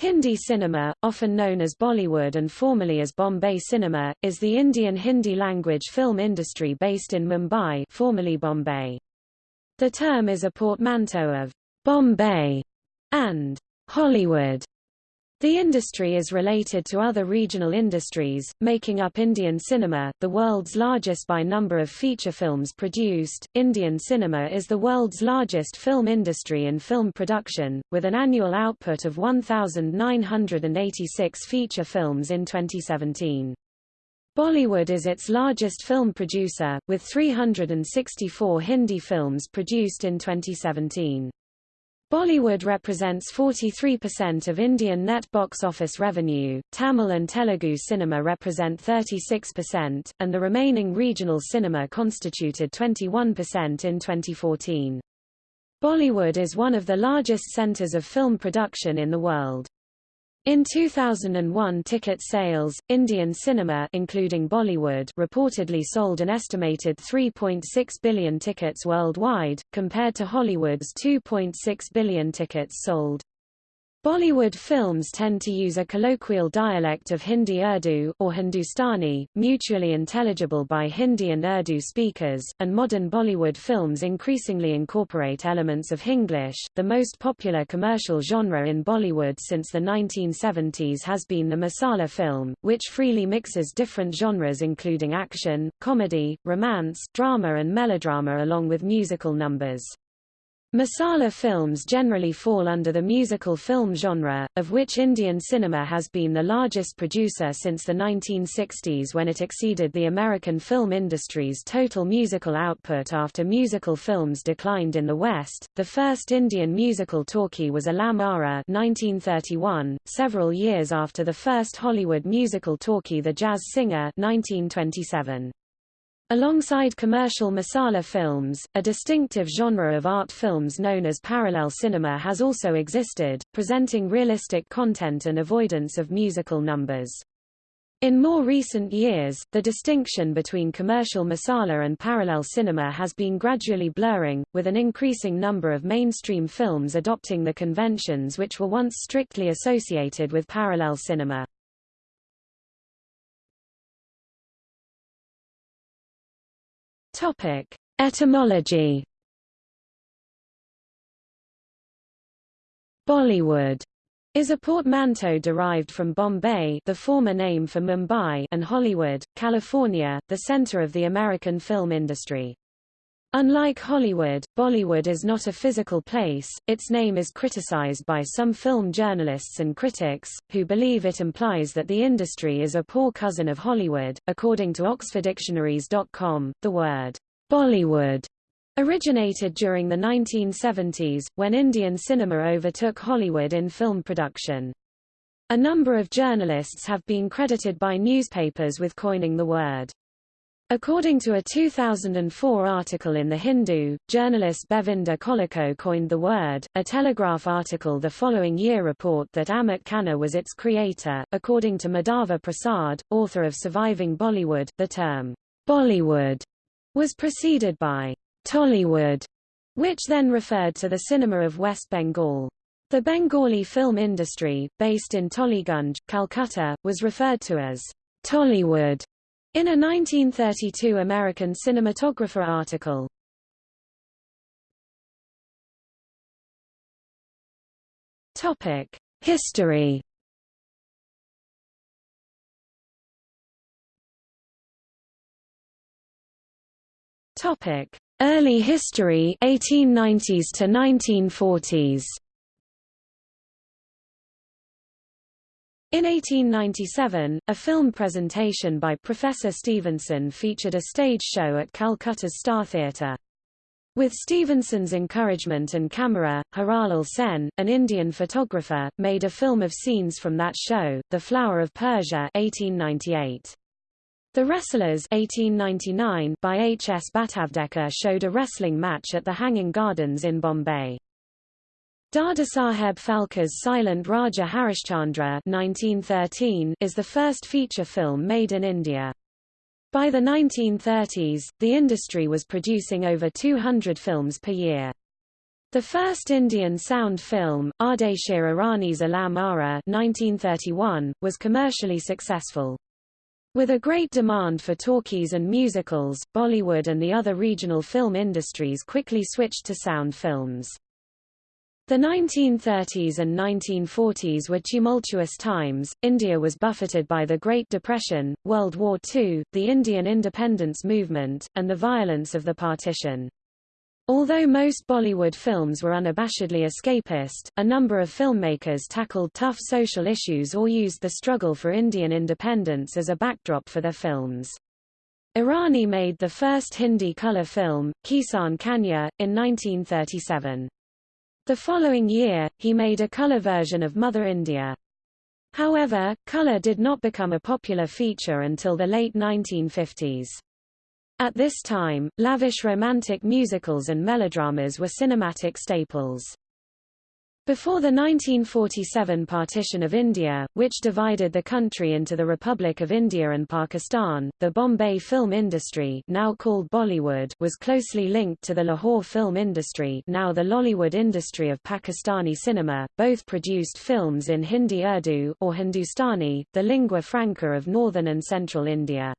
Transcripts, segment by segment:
Hindi cinema, often known as Bollywood and formerly as Bombay cinema, is the Indian Hindi-language film industry based in Mumbai formerly Bombay. The term is a portmanteau of Bombay and Hollywood. The industry is related to other regional industries, making up Indian cinema, the world's largest by number of feature films produced. Indian cinema is the world's largest film industry in film production, with an annual output of 1,986 feature films in 2017. Bollywood is its largest film producer, with 364 Hindi films produced in 2017. Bollywood represents 43% of Indian net box office revenue, Tamil and Telugu cinema represent 36%, and the remaining regional cinema constituted 21% in 2014. Bollywood is one of the largest centers of film production in the world. In 2001 ticket sales, Indian cinema including Bollywood reportedly sold an estimated 3.6 billion tickets worldwide, compared to Hollywood's 2.6 billion tickets sold. Bollywood films tend to use a colloquial dialect of Hindi Urdu, or Hindustani, mutually intelligible by Hindi and Urdu speakers, and modern Bollywood films increasingly incorporate elements of Hinglish. The most popular commercial genre in Bollywood since the 1970s has been the masala film, which freely mixes different genres including action, comedy, romance, drama and melodrama along with musical numbers. Masala films generally fall under the musical film genre, of which Indian cinema has been the largest producer since the 1960s when it exceeded the American film industry's total musical output after musical films declined in the West. The first Indian musical talkie was Alam Ara 1931, several years after the first Hollywood musical talkie The Jazz Singer 1927. Alongside commercial masala films, a distinctive genre of art films known as parallel cinema has also existed, presenting realistic content and avoidance of musical numbers. In more recent years, the distinction between commercial masala and parallel cinema has been gradually blurring, with an increasing number of mainstream films adopting the conventions which were once strictly associated with parallel cinema. Topic: Etymology. Bollywood is a portmanteau derived from Bombay the former name for Mumbai and Hollywood, California, the center of the American film industry. Unlike Hollywood, Bollywood is not a physical place, its name is criticized by some film journalists and critics, who believe it implies that the industry is a poor cousin of Hollywood. According to OxfordDictionaries.com, the word Bollywood originated during the 1970s, when Indian cinema overtook Hollywood in film production. A number of journalists have been credited by newspapers with coining the word. According to a 2004 article in The Hindu, journalist Bevinda Collaco coined the word. A Telegraph article the following year report that Amit Khanna was its creator. According to Madhava Prasad, author of Surviving Bollywood, the term Bollywood was preceded by Tollywood, which then referred to the cinema of West Bengal. The Bengali film industry, based in Tollygunge, Calcutta, was referred to as Tollywood in a 1932 American cinematographer article. Topic: History. Topic: Early history 1890s to 1940s. In 1897, a film presentation by Professor Stevenson featured a stage show at Calcutta's Star Theatre. With Stevenson's encouragement and camera, Haralal Sen, an Indian photographer, made a film of scenes from that show, The Flower of Persia 1898. The Wrestlers 1899 by H. S. Bhatavdekar showed a wrestling match at the Hanging Gardens in Bombay. Dadasaheb Phalke's silent Raja Harishchandra 1913 is the first feature film made in India. By the 1930s, the industry was producing over 200 films per year. The first Indian sound film, Ardeshir Irani's Alam Ara 1931, was commercially successful. With a great demand for talkies and musicals, Bollywood and the other regional film industries quickly switched to sound films. The 1930s and 1940s were tumultuous times, India was buffeted by the Great Depression, World War II, the Indian independence movement, and the violence of the partition. Although most Bollywood films were unabashedly escapist, a number of filmmakers tackled tough social issues or used the struggle for Indian independence as a backdrop for their films. Irani made the first Hindi color film, Kisan Kanya, in 1937. The following year, he made a color version of Mother India. However, color did not become a popular feature until the late 1950s. At this time, lavish romantic musicals and melodramas were cinematic staples. Before the 1947 partition of India, which divided the country into the Republic of India and Pakistan, the Bombay film industry now called Bollywood was closely linked to the Lahore film industry now the Lollywood industry of Pakistani cinema, both produced films in Hindi Urdu or Hindustani, the lingua franca of northern and central India.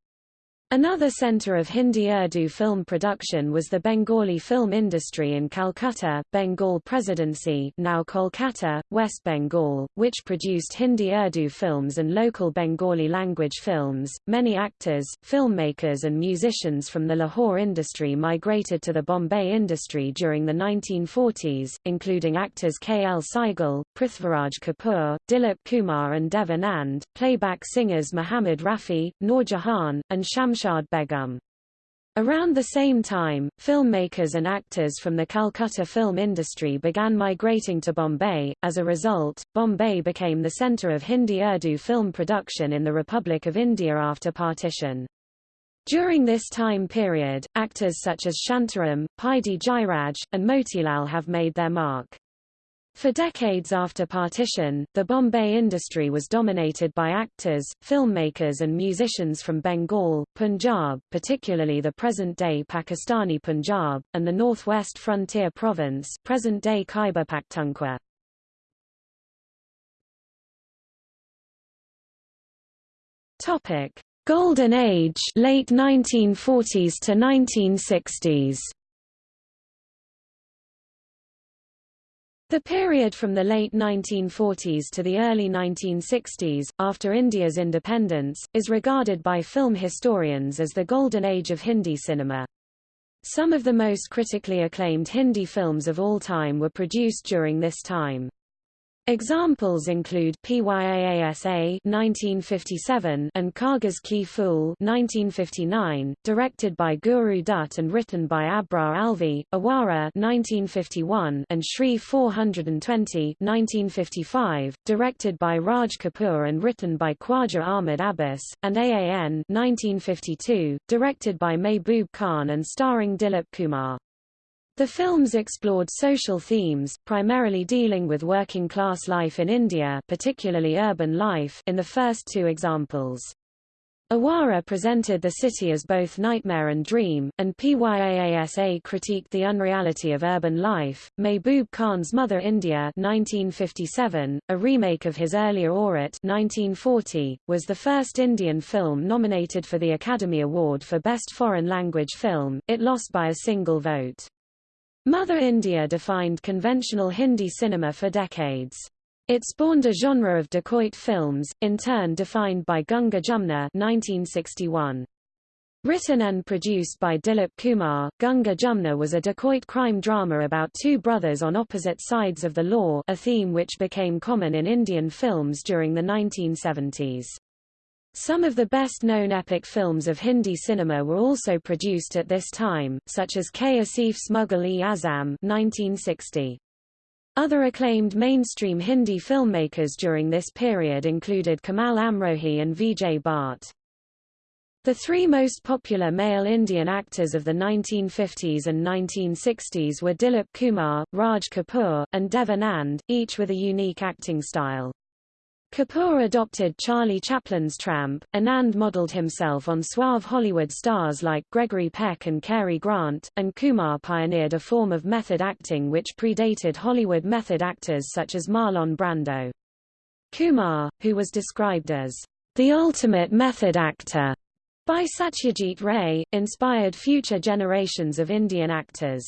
Another center of Hindi-Urdu film production was the Bengali film industry in Calcutta, Bengal Presidency now Kolkata, West Bengal, which produced Hindi-Urdu films and local Bengali language films. Many actors, filmmakers and musicians from the Lahore industry migrated to the Bombay industry during the 1940s, including actors K. L. Saigal, Prithviraj Kapoor, Dilip Kumar and Dev Anand, playback singers Muhammad Rafi, Noor Jahan, and Shams Begum. Around the same time, filmmakers and actors from the Calcutta film industry began migrating to Bombay. As a result, Bombay became the center of Hindi-Urdu film production in the Republic of India after partition. During this time period, actors such as Shantaram, Paidi Jairaj, and Motilal have made their mark. For decades after partition, the Bombay industry was dominated by actors, filmmakers and musicians from Bengal, Punjab particularly the present-day Pakistani Punjab, and the northwest frontier province present-day Khyber Pakhtunkhwa. Golden Age late 1940s to 1960s The period from the late 1940s to the early 1960s, after India's independence, is regarded by film historians as the golden age of Hindi cinema. Some of the most critically acclaimed Hindi films of all time were produced during this time. Examples include PYAASA 1957 and Kaagaz Ke Phool 1959, directed by Guru Dutt and written by Abrar Alvi, Awara 1951 and Shri 420 1955, directed by Raj Kapoor and written by Khwaja Ahmad Abbas, and AAN 1952, directed by Mehboob Khan and starring Dilip Kumar. The films explored social themes, primarily dealing with working-class life in India particularly urban life in the first two examples. Awara presented the city as both nightmare and dream, and PYAASA critiqued the unreality of urban life. Mehboob Khan's Mother India 1957, a remake of his earlier Aurat 1940, was the first Indian film nominated for the Academy Award for Best Foreign Language Film, it lost by a single vote. Mother India defined conventional Hindi cinema for decades. It spawned a genre of dacoit films, in turn defined by Gunga Jumna 1961. Written and produced by Dilip Kumar, Gunga Jumna was a dacoit crime drama about two brothers on opposite sides of the law a theme which became common in Indian films during the 1970s. Some of the best-known epic films of Hindi cinema were also produced at this time, such as K. Asif's Mughal-e-Azam 1960. Other acclaimed mainstream Hindi filmmakers during this period included Kamal Amrohi and Vijay Bhatt. The three most popular male Indian actors of the 1950s and 1960s were Dilip Kumar, Raj Kapoor, and Dev Anand, each with a unique acting style. Kapoor adopted Charlie Chaplin's Tramp, Anand modeled himself on suave Hollywood stars like Gregory Peck and Cary Grant, and Kumar pioneered a form of method acting which predated Hollywood method actors such as Marlon Brando. Kumar, who was described as the ultimate method actor by Satyajit Ray, inspired future generations of Indian actors.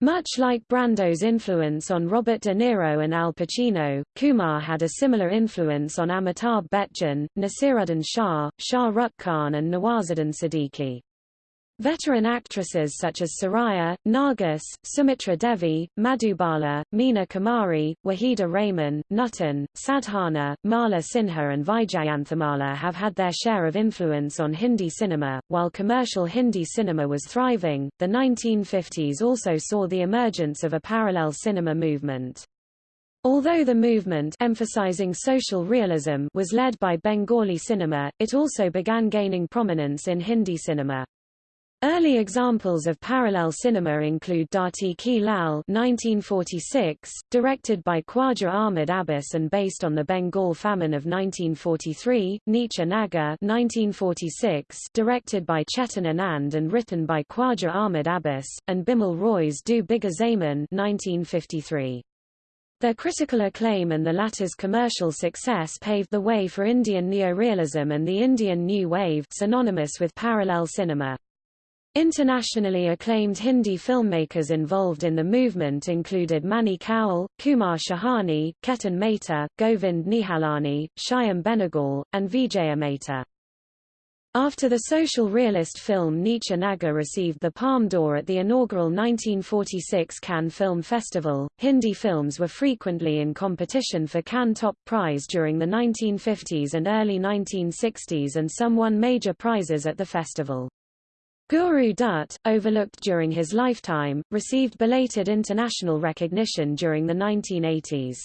Much like Brando's influence on Robert De Niro and Al Pacino, Kumar had a similar influence on Amitabh Bachchan, Naseeruddin Shah, Shah Rukh Khan and Nawazuddin Siddiqui. Veteran actresses such as Suraiya, Nargis, Sumitra Devi, Madhubala, Meena Kumari, Waheeda Rehman, Nutan, Sadhana, Mala Sinha and Vyjayanthimala have had their share of influence on Hindi cinema. While commercial Hindi cinema was thriving, the 1950s also saw the emergence of a parallel cinema movement. Although the movement emphasizing social realism was led by Bengali cinema, it also began gaining prominence in Hindi cinema. Early examples of parallel cinema include Dharti Ke Lal 1946, directed by Khwaja Ahmad Abbas and based on the Bengal famine of 1943, Neecha Nagar 1946, directed by Chetan Anand and written by Khwaja Ahmad Abbas, and Bimal Roy's Do Bigha Zamin 1953. Their critical acclaim and the latter's commercial success paved the way for Indian neorealism and the Indian New Wave synonymous with parallel cinema. Internationally acclaimed Hindi filmmakers involved in the movement included Mani Kaul, Kumar Shahani, Ketan Mehta, Govind Nihalani, Shyam Benegal, and Vijaya Mehta. After the social realist film Neecha Nagar received the Palme d'Or at the inaugural 1946 Cannes Film Festival, Hindi films were frequently in competition for Cannes Top Prize during the 1950s and early 1960s and some won major prizes at the festival. Guru Dutt, overlooked during his lifetime, received belated international recognition during the 1980s.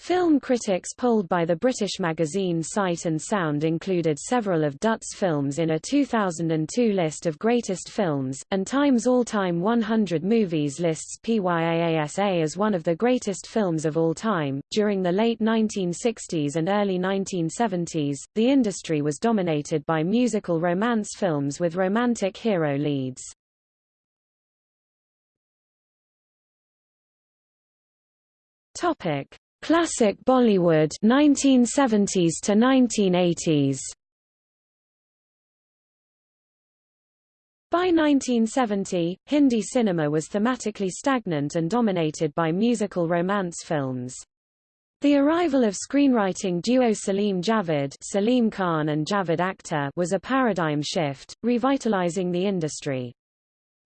Film critics polled by the British magazine Sight and Sound included several of Dutt's films in a 2002 list of greatest films, and Times All-Time 100 Movies lists PYAASA as one of the greatest films of all time. During the late 1960s and early 1970s, the industry was dominated by musical romance films with romantic hero leads. Topic Classic Bollywood 1970s to 1980s By 1970, Hindi cinema was thematically stagnant and dominated by musical romance films. The arrival of screenwriting duo Salim Javed Salim Khan and Javed Akhtar was a paradigm shift, revitalizing the industry.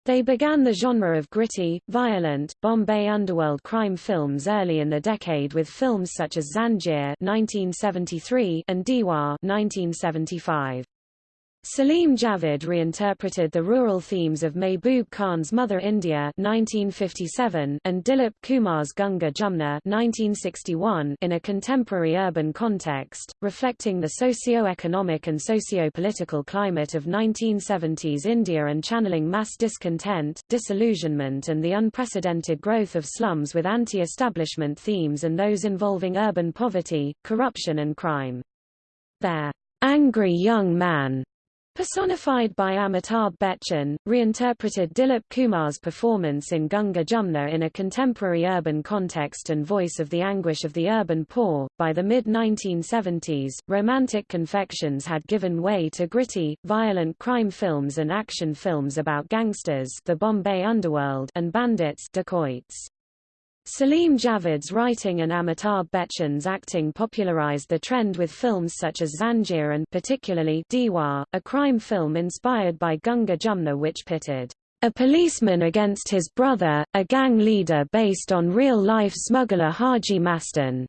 They began the genre of gritty, violent, Bombay underworld crime films early in the decade with films such as 1973 and Diwar 1975. Salim Javed reinterpreted the rural themes of Mehboob Khan's Mother India 1957 and Dilip Kumar's Ganga Jumna 1961 in a contemporary urban context, reflecting the socio-economic and socio-political climate of 1970s India and channeling mass discontent, disillusionment and the unprecedented growth of slums with anti-establishment themes and those involving urban poverty, corruption and crime. Their angry young man Personified by Amitabh Bachchan, reinterpreted Dilip Kumar's performance in Gunga Jumna in a contemporary urban context and voice of the anguish of the urban poor. By the mid 1970s, romantic confections had given way to gritty, violent crime films and action films about gangsters, the Bombay underworld, and bandits, dacoits. Salim Javed's writing and Amitabh Bachchan's acting popularized the trend with films such as Zanjeer and particularly Diwar, a crime film inspired by Ganga Jumna which pitted a policeman against his brother, a gang leader based on real-life smuggler Haji Mastan.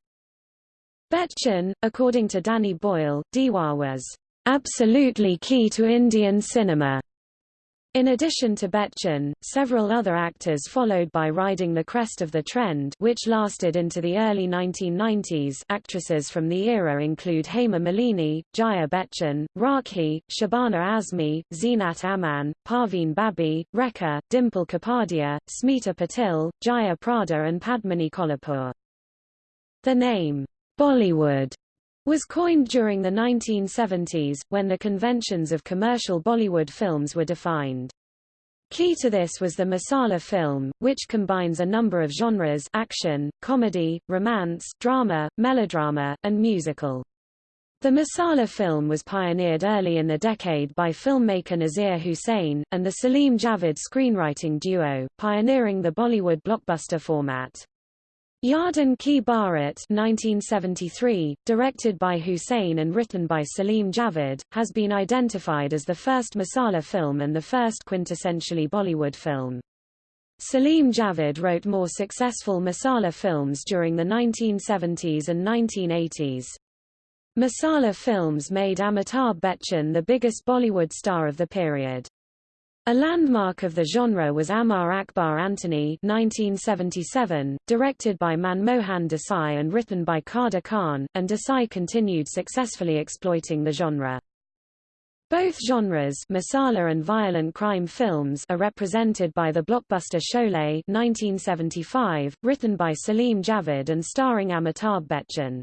Bachchan, according to Danny Boyle, Diwar was absolutely key to Indian cinema. In addition to Bachchan, several other actors followed by riding the crest of the trend which lasted into the early 1990s actresses from the era include Hema Malini, Jaya Bachchan, Rakhi, Shabana Azmi, Zeenat Aman, Parveen Babi, Rekha, Dimple Kapadia, Smita Patil, Jaya Prada and Padmini Kolhapure. The name, Bollywood, was coined during the 1970s, when the conventions of commercial Bollywood films were defined. Key to this was the masala film, which combines a number of genres action, comedy, romance, drama, melodrama, and musical. The masala film was pioneered early in the decade by filmmaker Nasir Hussain, and the Salim Javed screenwriting duo, pioneering the Bollywood blockbuster format. Yaadon Ki Baaraat 1973, directed by Hussain and written by Salim Javed, has been identified as the first Masala film and the first quintessentially Bollywood film. Salim Javed wrote more successful Masala films during the 1970s and 1980s. Masala films made Amitabh Bachchan the biggest Bollywood star of the period. A landmark of the genre was Amar Akbar Antony 1977, directed by Manmohan Desai and written by Kader Khan, and Desai continued successfully exploiting the genre. Both genres masala and violent crime films are represented by the blockbuster Sholay 1975, written by Salim Javed and starring Amitabh Bachchan.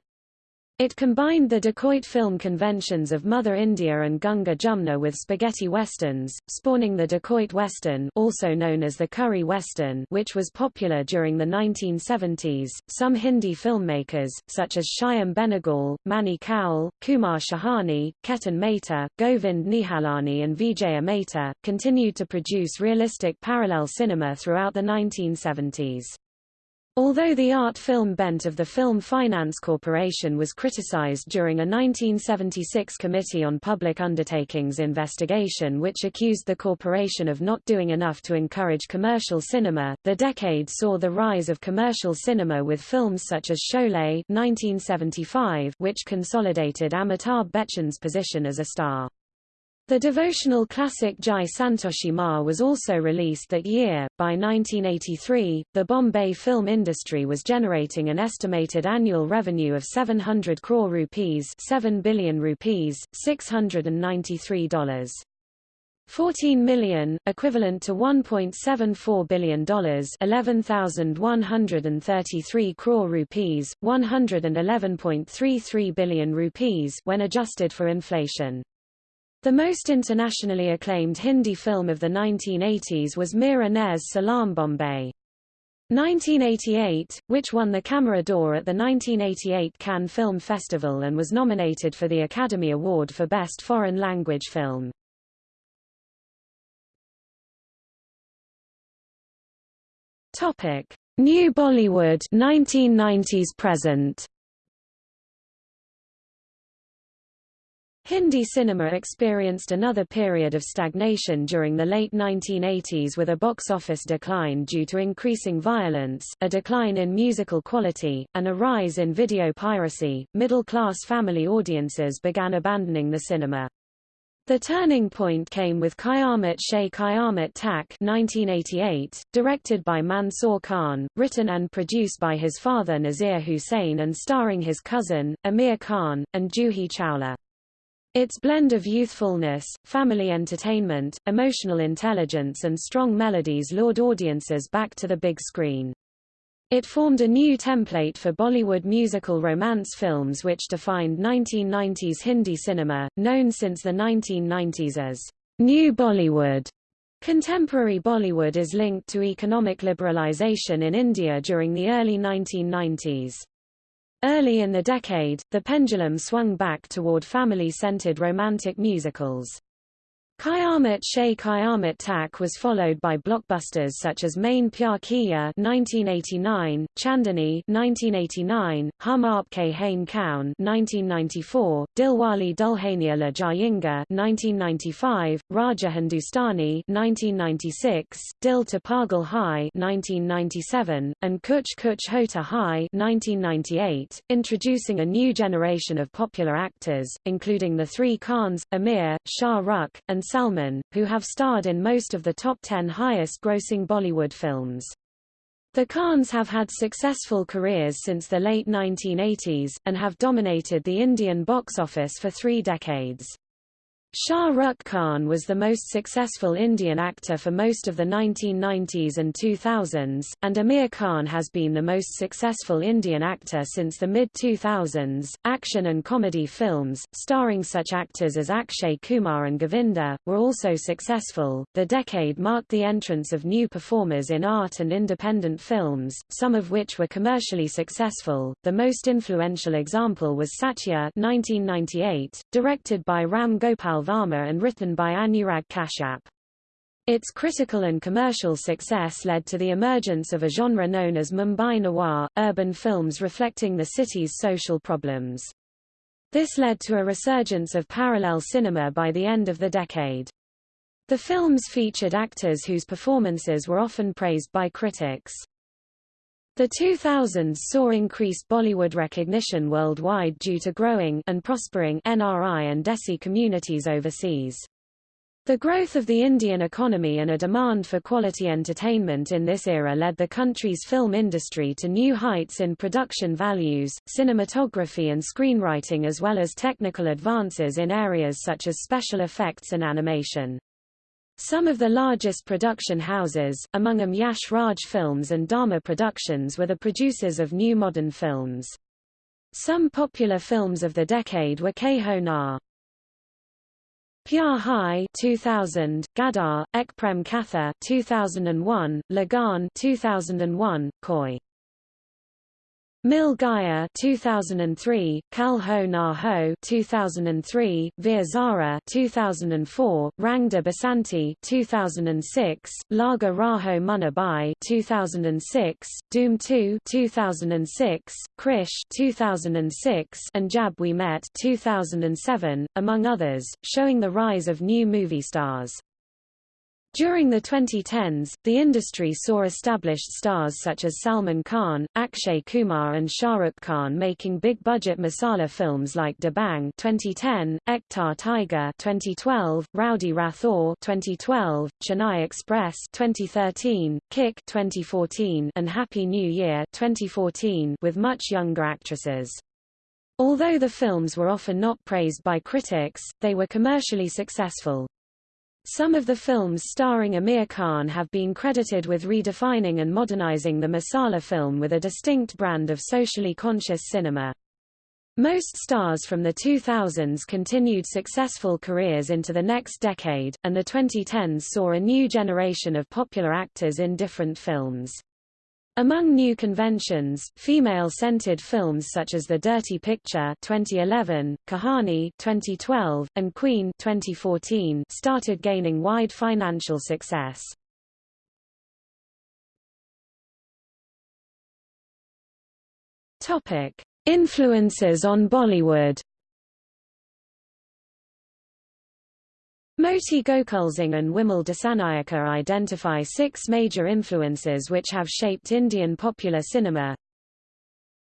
It combined the dacoit film conventions of Mother India and Gunga Jumna with spaghetti westerns, spawning the dacoit western also known as the curry western which was popular during the 1970s. Some Hindi filmmakers, such as Shyam Benegal, Mani Kaul, Kumar Shahani, Ketan Mehta, Govind Nihalani and Vijaya Mehta, continued to produce realistic parallel cinema throughout the 1970s. Although the art film bent of the Film Finance Corporation was criticized during a 1976 Committee on Public Undertakings investigation which accused the corporation of not doing enough to encourage commercial cinema, the decade saw the rise of commercial cinema with films such as Sholay 1975, which consolidated Amitabh Bachchan's position as a star. The devotional classic Jai Santoshi Ma was also released that year. By 1983, the Bombay film industry was generating an estimated annual revenue of 700 crore rupees, 7 billion rupees, $693. 14 million, equivalent to $1.74 billion 11,133 crore rupees, 111.33 billion rupees when adjusted for inflation. The most internationally acclaimed Hindi film of the 1980s was Mira Nair's Salam Bombay. 1988, which won the Camera d'Or at the 1988 Cannes Film Festival and was nominated for the Academy Award for Best Foreign Language Film. Topic: New Bollywood 1990s present. Hindi cinema experienced another period of stagnation during the late 1980s with a box office decline due to increasing violence, a decline in musical quality, and a rise in video piracy. Middle-class family audiences began abandoning the cinema. The turning point came with Qayamat Se Qayamat Tak 1988, directed by Mansoor Khan, written and produced by his father Nasir Hussain and starring his cousin, Aamir Khan, and Juhi Chawla. Its blend of youthfulness, family entertainment, emotional intelligence and strong melodies lured audiences back to the big screen. It formed a new template for Bollywood musical romance films which defined 1990s Hindi cinema, known since the 1990s as New Bollywood. Contemporary Bollywood is linked to economic liberalization in India during the early 1990s. Early in the decade, the pendulum swung back toward family-centered romantic musicals. Qayamat Se Qayamat Tak was followed by blockbusters such as Main Pyar Kiya 1989, Chandani 1989, Hum Aapke Hain Kaun 1994, Dilwale Dulhania Le Jayenge 1995, Raja Hindustani 1996, Dil to Pagal Hai 1997, and Kuch Kuch Hota Hai 1998, introducing a new generation of popular actors, including the three Khans, Aamir, Shah Rukh, and Salman, who have starred in most of the top 10 highest-grossing Bollywood films. The Khans have had successful careers since the late 1980s, and have dominated the Indian box office for three decades. Shah Rukh Khan was the most successful Indian actor for most of the 1990s and 2000s, and Aamir Khan has been the most successful Indian actor since the mid-2000s. Action and comedy films, starring such actors as Akshay Kumar and Govinda, were also successful. The decade marked the entrance of new performers in art and independent films, some of which were commercially successful. The most influential example was Satya 1998, directed by Ram Gopal Varma and written by Anurag Kashyap. Its critical and commercial success led to the emergence of a genre known as Mumbai noir, urban films reflecting the city's social problems. This led to a resurgence of parallel cinema by the end of the decade. The films featured actors whose performances were often praised by critics. The 2000s saw increased Bollywood recognition worldwide due to growing and prospering NRI and Desi communities overseas. The growth of the Indian economy and a demand for quality entertainment in this era led the country's film industry to new heights in production values, cinematography and screenwriting as well as technical advances in areas such as special effects and animation. Some of the largest production houses, among them Yash Raj Films and Dharma Productions were the producers of new modern films. Some popular films of the decade were Ke Ho Na. Pyar Hai 2000, Gadar, Ek Prem Katha 2001, Lagaan 2001, Koi Mil Gaya 2003, Kal Ho Na Ho 2003, Veer Zara 2004, Rang de Basanti 2006, Lage Raho Munna Bhai 2006, Dhoom 2 2006, Krrish 2006, and Jab We Met 2007, among others, showing the rise of new movie stars. During the 2010s, the industry saw established stars such as Salman Khan, Akshay Kumar and Shah Rukh Khan making big-budget masala films like Dabangg 2010, Ek Tha Tiger 2012, Rowdy Rathore 2012, Chennai Express 2013, Kick 2014, and Happy New Year 2014 with much younger actresses. Although the films were often not praised by critics, they were commercially successful. Some of the films starring Aamir Khan have been credited with redefining and modernizing the masala film with a distinct brand of socially conscious cinema. Most stars from the 2000s continued successful careers into the next decade, and the 2010s saw a new generation of popular actors in different films. Among new conventions, female-centered films such as The Dirty Picture 2011, Kahani 2012, and Queen 2014 started gaining wide financial success. Topic: Influences on Bollywood Moti Gokulsingh and Wimal Dissanayake identify six major influences which have shaped Indian popular cinema.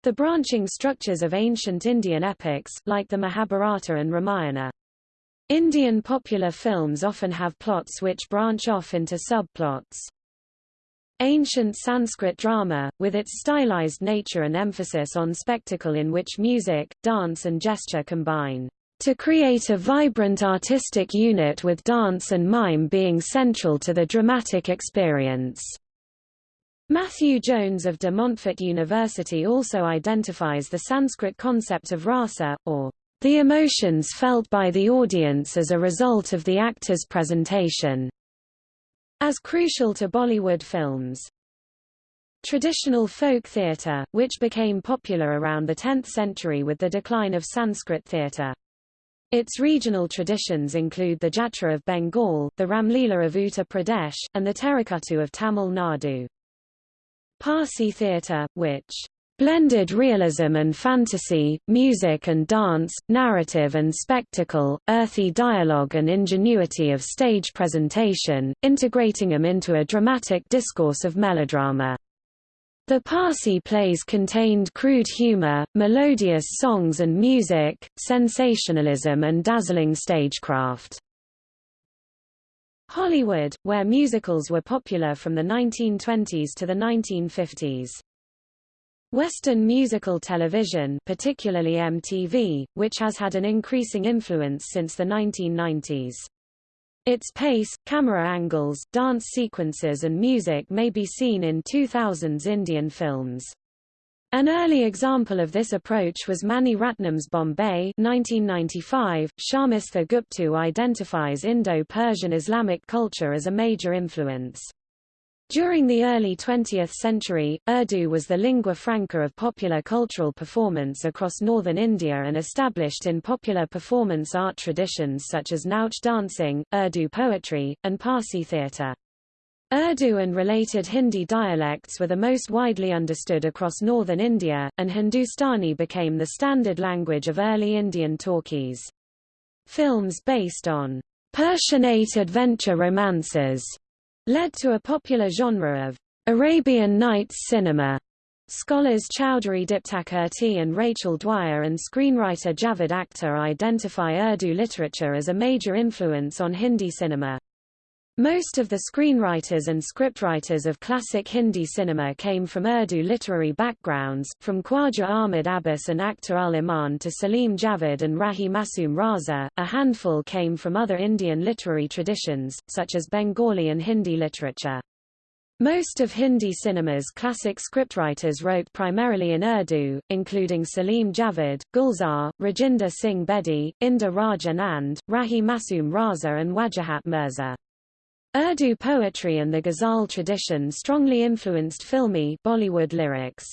The branching structures of ancient Indian epics, like the Mahabharata and Ramayana. Indian popular films often have plots which branch off into subplots. Ancient Sanskrit drama, with its stylized nature and emphasis on spectacle in which music, dance and gesture combine to create a vibrant artistic unit with dance and mime being central to the dramatic experience. Matthew Jones of De Montfort University also identifies the Sanskrit concept of rasa, or the emotions felt by the audience as a result of the actor's presentation, as crucial to Bollywood films. Traditional folk theatre, which became popular around the 10th century with the decline of Sanskrit theatre. Its regional traditions include the Jatra of Bengal, the Ramlila of Uttar Pradesh, and the Terukkuttu of Tamil Nadu. Parsi theatre, which blended realism and fantasy, music and dance, narrative and spectacle, earthy dialogue and ingenuity of stage presentation, integrating them into a dramatic discourse of melodrama. The Parsi plays contained crude humor, melodious songs and music, sensationalism and dazzling stagecraft. Hollywood, where musicals were popular from the 1920s to the 1950s. Western musical television particularly MTV, which has had an increasing influence since the 1990s. Its pace, camera angles, dance sequences and music may be seen in 2000s Indian films. An early example of this approach was Mani Ratnam's Bombay 1995. Sharmistha Gooptu identifies Indo-Persian Islamic culture as a major influence. During the early 20th century, Urdu was the lingua franca of popular cultural performance across northern India and established in popular performance art traditions such as Nautch dancing, Urdu poetry, and Parsi theatre. Urdu and related Hindi dialects were the most widely understood across northern India, and Hindustani became the standard language of early Indian talkies. Films based on Persianate adventure romances led to a popular genre of Arabian Nights cinema. Scholars Chowdhury Diptakirti and Rachel Dwyer and screenwriter Javed Akhtar identify Urdu literature as a major influence on Hindi cinema. Most of the screenwriters and scriptwriters of classic Hindi cinema came from Urdu literary backgrounds, from Khwaja Ahmad Abbas and Akhtar ul Iman to Salim Javed and Rahi Masoom Raza. A handful came from other Indian literary traditions, such as Bengali and Hindi literature. Most of Hindi cinema's classic scriptwriters wrote primarily in Urdu, including Salim Javed, Gulzar, Rajinder Singh Bedi, Inder Raj Anand, Rahi Masoom Raza and Wajahat Mirza. Urdu poetry and the ghazal tradition strongly influenced filmy Bollywood lyrics.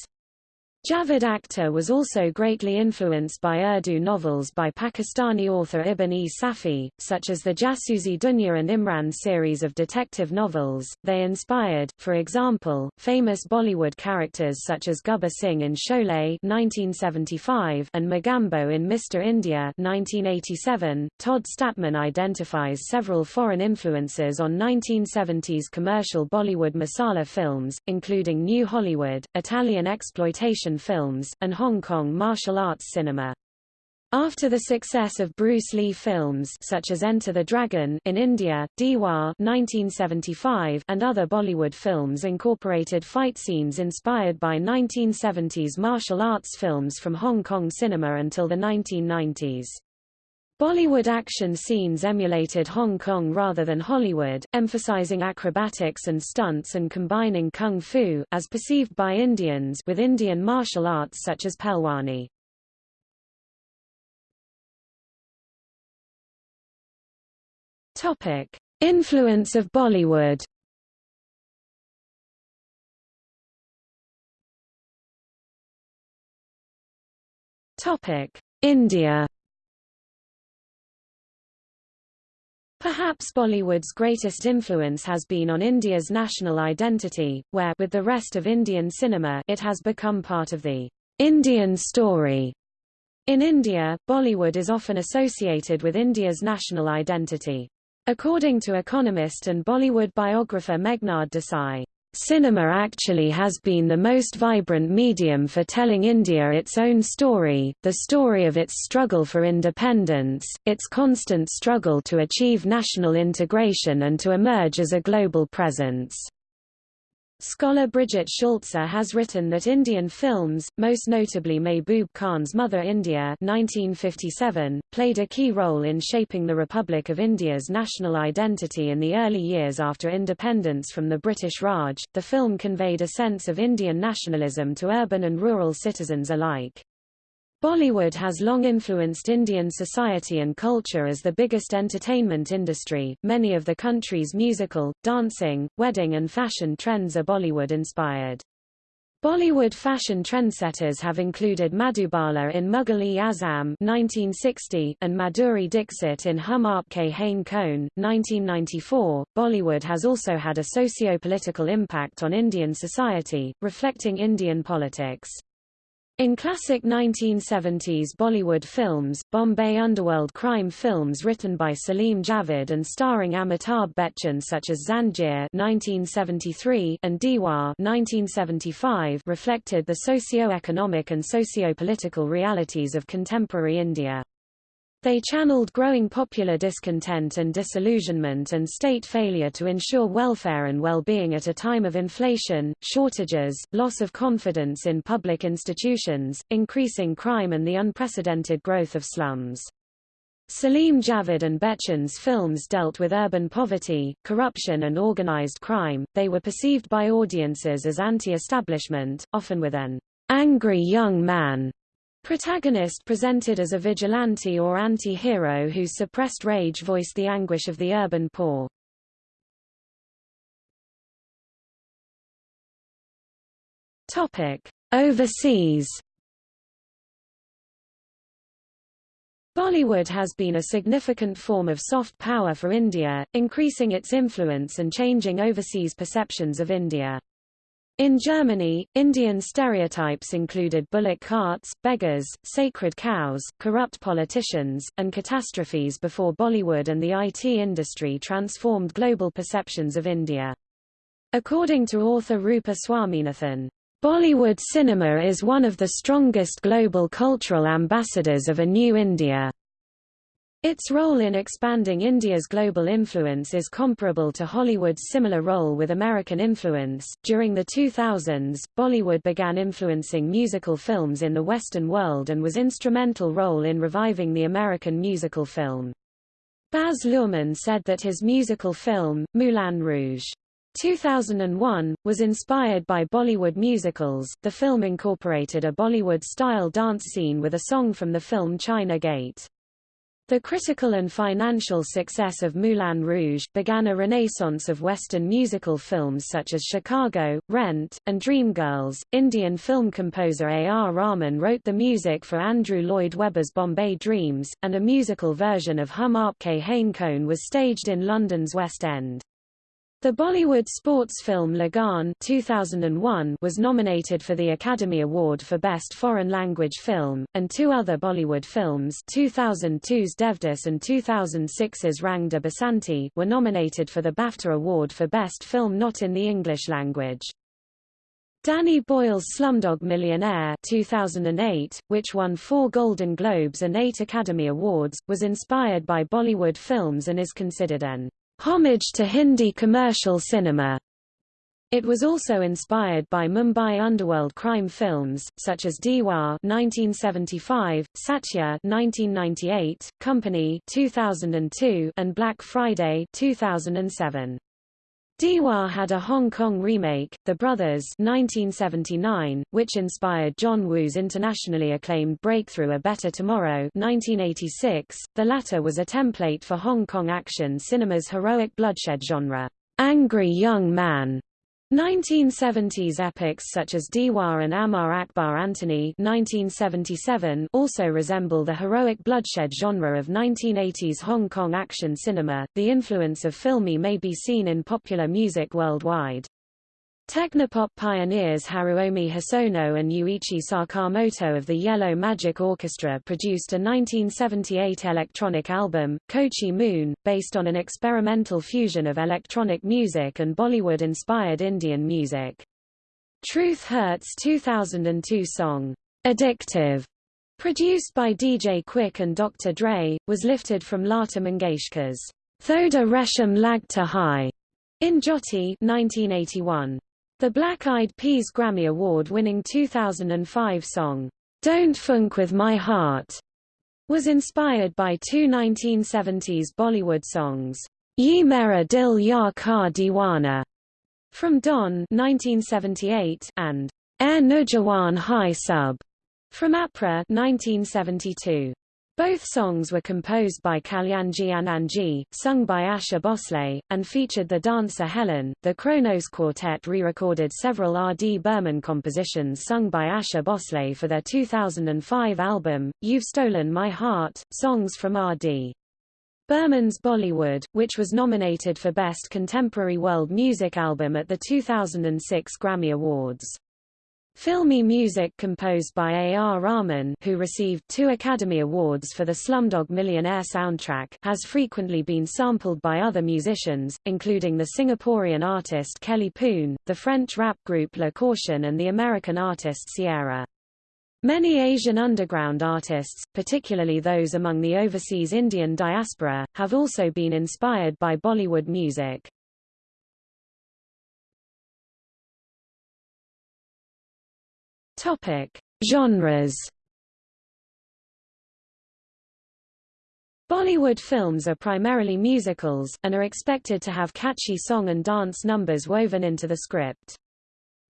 Javed Akhtar was also greatly influenced by Urdu novels by Pakistani author Ibn-e Safi, such as the Jasusi Dunya and Imran series of detective novels. They inspired, for example, famous Bollywood characters such as Gabbar Singh in Sholay (1975) and Mogambo in Mr. India (1987). Todd Stadtman identifies several foreign influences on 1970s commercial Bollywood masala films, including New Hollywood, Italian exploitation films, and Hong Kong martial arts cinema. After the success of Bruce Lee films such as Enter the Dragon in India, Diwar 1975 and other Bollywood films incorporated fight scenes inspired by 1970s martial arts films from Hong Kong cinema until the 1990s. Bollywood action scenes emulated Hong Kong rather than Hollywood, emphasizing acrobatics and stunts and combining kung fu, as perceived by Indians, with Indian martial arts such as Pehlwani. Topic: Influence of Bollywood. Topic: India. Perhaps Bollywood's greatest influence has been on India's national identity, where with the rest of Indian cinema it has become part of the Indian story. In India, Bollywood is often associated with India's national identity. According to economist and Bollywood biographer Meghnad Desai, Cinema actually has been the most vibrant medium for telling India its own story, the story of its struggle for independence, its constant struggle to achieve national integration and to emerge as a global presence. Scholar Brigitte Schulze has written that Indian films, most notably Mehboob Khan's Mother India 1957, played a key role in shaping the Republic of India's national identity in the early years after independence from the British Raj. The film conveyed a sense of Indian nationalism to urban and rural citizens alike. Bollywood has long influenced Indian society and culture as the biggest entertainment industry. Many of the country's musical, dancing, wedding and fashion trends are Bollywood inspired. Bollywood fashion trendsetters have included Madhubala in Mughal-e-Azam (1960) and Madhuri Dixit in Hum Aapke Hain Kaun (1994). Bollywood has also had a socio-political impact on Indian society, reflecting Indian politics. In classic 1970s Bollywood films, Bombay underworld crime films written by Salim Javed and starring Amitabh Bachchan such as Zanjeer 1973 and Diwar 1975 reflected the socio-economic and socio-political realities of contemporary India. They channeled growing popular discontent and disillusionment and state failure to ensure welfare and well-being at a time of inflation, shortages, loss of confidence in public institutions, increasing crime and the unprecedented growth of slums. Salim Javed and Bachchan's films dealt with urban poverty, corruption and organized crime. They were perceived by audiences as anti-establishment, often with an angry young man protagonist presented as a vigilante or anti-hero whose suppressed rage voiced the anguish of the urban poor. Topic: Overseas. Bollywood has been a significant form of soft power for India, increasing its influence and changing overseas perceptions of India. In Germany, Indian stereotypes included bullock carts, beggars, sacred cows, corrupt politicians, and catastrophes before Bollywood and the IT industry transformed global perceptions of India. According to author Roopa Swaminathan, Bollywood cinema is one of the strongest global cultural ambassadors of a new India. Its role in expanding India's global influence is comparable to Hollywood's similar role with American influence. During the 2000s, Bollywood began influencing musical films in the Western world and was instrumental role in reviving the American musical film. Baz Luhrmann said that his musical film, Moulin Rouge! 2001, was inspired by Bollywood musicals. The film incorporated a Bollywood-style dance scene with a song from the film China Gate. The critical and financial success of Moulin Rouge! began a renaissance of Western musical films such as Chicago, Rent, and Dreamgirls. Indian film composer A. R. Rahman wrote the music for Andrew Lloyd Webber's Bombay Dreams, and a musical version of Hum Aapke Hain Kaun was staged in London's West End. The Bollywood sports film Lagaan 2001 was nominated for the Academy Award for Best Foreign Language Film, and two other Bollywood films 2002's Devdas and 2006's Rang de Basanti were nominated for the BAFTA Award for Best Film Not in the English Language. Danny Boyle's Slumdog Millionaire 2008, which won four Golden Globes and eight Academy Awards, was inspired by Bollywood films and is considered an homage to Hindi commercial cinema. It was also inspired by Mumbai underworld crime films, such as Deewaar 1975, Satya 1998, Company 2002, and Black Friday 2007. Deewaar had a Hong Kong remake, The Brothers 1979, which inspired John Woo's internationally acclaimed breakthrough A Better Tomorrow 1986. The latter was a template for Hong Kong action cinema's heroic bloodshed genre, Angry Young Man, 1970s epics such as Deewaar and Amar Akbar Antony 1977 also resemble the heroic bloodshed genre of 1980s Hong Kong action cinema. The influence of filmi may be seen in popular music worldwide. Technopop pioneers Haruomi Hosono and Ryuichi Sakamoto of the Yellow Magic Orchestra produced a 1978 electronic album, Cochin Moon, based on an experimental fusion of electronic music and Bollywood-inspired Indian music. Truth Hurts 2002 song, Addictive, produced by DJ Quik and Dr. Dre, was lifted from Lata Mangeshkar's Thoda Resham Lagta Hai in Jyoti 1981. The Black Eyed Peas Grammy Award-winning 2005 song, Don't Funk With My Heart, was inspired by two 1970s Bollywood songs, Ye Mera Dil Yaar Ka Diwana from Don 1978 and Ae Naujawan Hai Sab from Apradh 1972. Both songs were composed by Kalyanji Anandji, sung by Asha Bhosle, and featured the dancer Helen. The Kronos Quartet re-recorded several R. D. Burman compositions sung by Asha Bhosle for their 2005 album, You've Stolen My Heart, songs from R. D. Burman's Bollywood, which was nominated for Best Contemporary World Music Album at the 2006 Grammy Awards. Filmi music composed by A. R. Rahman who received two Academy Awards for the Slumdog Millionaire soundtrack has frequently been sampled by other musicians, including the Singaporean artist Kelly Poon, the French rap group La Caution and the American artist Ciara. Many Asian underground artists, particularly those among the overseas Indian diaspora, have also been inspired by Bollywood music. Topic: Genres. Bollywood films are primarily musicals, and are expected to have catchy song and dance numbers woven into the script.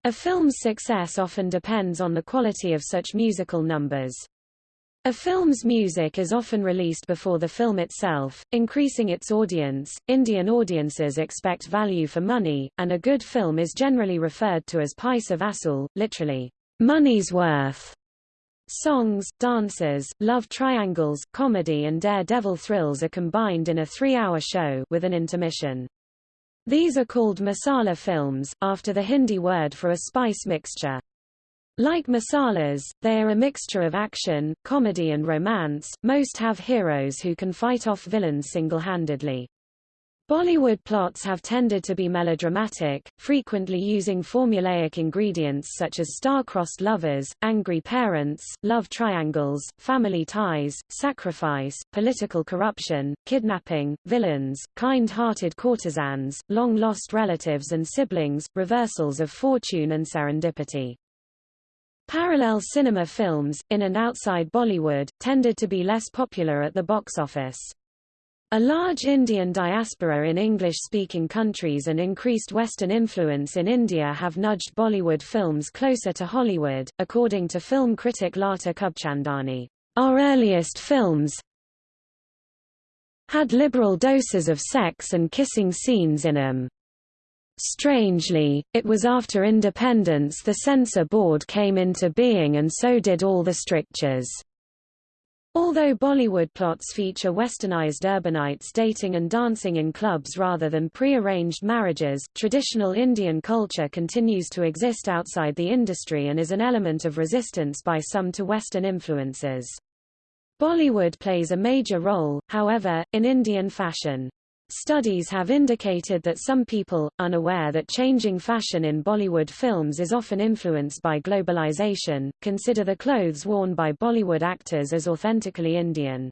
A film's success often depends on the quality of such musical numbers. A film's music is often released before the film itself, increasing its audience. Indian audiences expect value for money, and a good film is generally referred to as paisa vasool, literally, money's worth. Songs, dances, love triangles, comedy and daredevil thrills are combined in a three-hour show with an intermission. These are called masala films, after the Hindi word for a spice mixture. Like masalas, they are a mixture of action, comedy and romance. Most have heroes who can fight off villains single-handedly. Bollywood plots have tended to be melodramatic, frequently using formulaic ingredients such as star-crossed lovers, angry parents, love triangles, family ties, sacrifice, political corruption, kidnapping, villains, kind-hearted courtesans, long-lost relatives and siblings, reversals of fortune and serendipity. Parallel cinema films, in and outside Bollywood, tended to be less popular at the box office. A large Indian diaspora in English-speaking countries and increased Western influence in India have nudged Bollywood films closer to Hollywood, according to film critic Lata Khubchandani. Our earliest films had liberal doses of sex and kissing scenes in them. Strangely, it was after independence the censor board came into being and so did all the strictures. Although Bollywood plots feature westernized urbanites dating and dancing in clubs rather than pre-arranged marriages, traditional Indian culture continues to exist outside the industry and is an element of resistance by some to Western influences. Bollywood plays a major role, however, in Indian fashion. Studies have indicated that some people, unaware that changing fashion in Bollywood films is often influenced by globalization, consider the clothes worn by Bollywood actors as authentically Indian.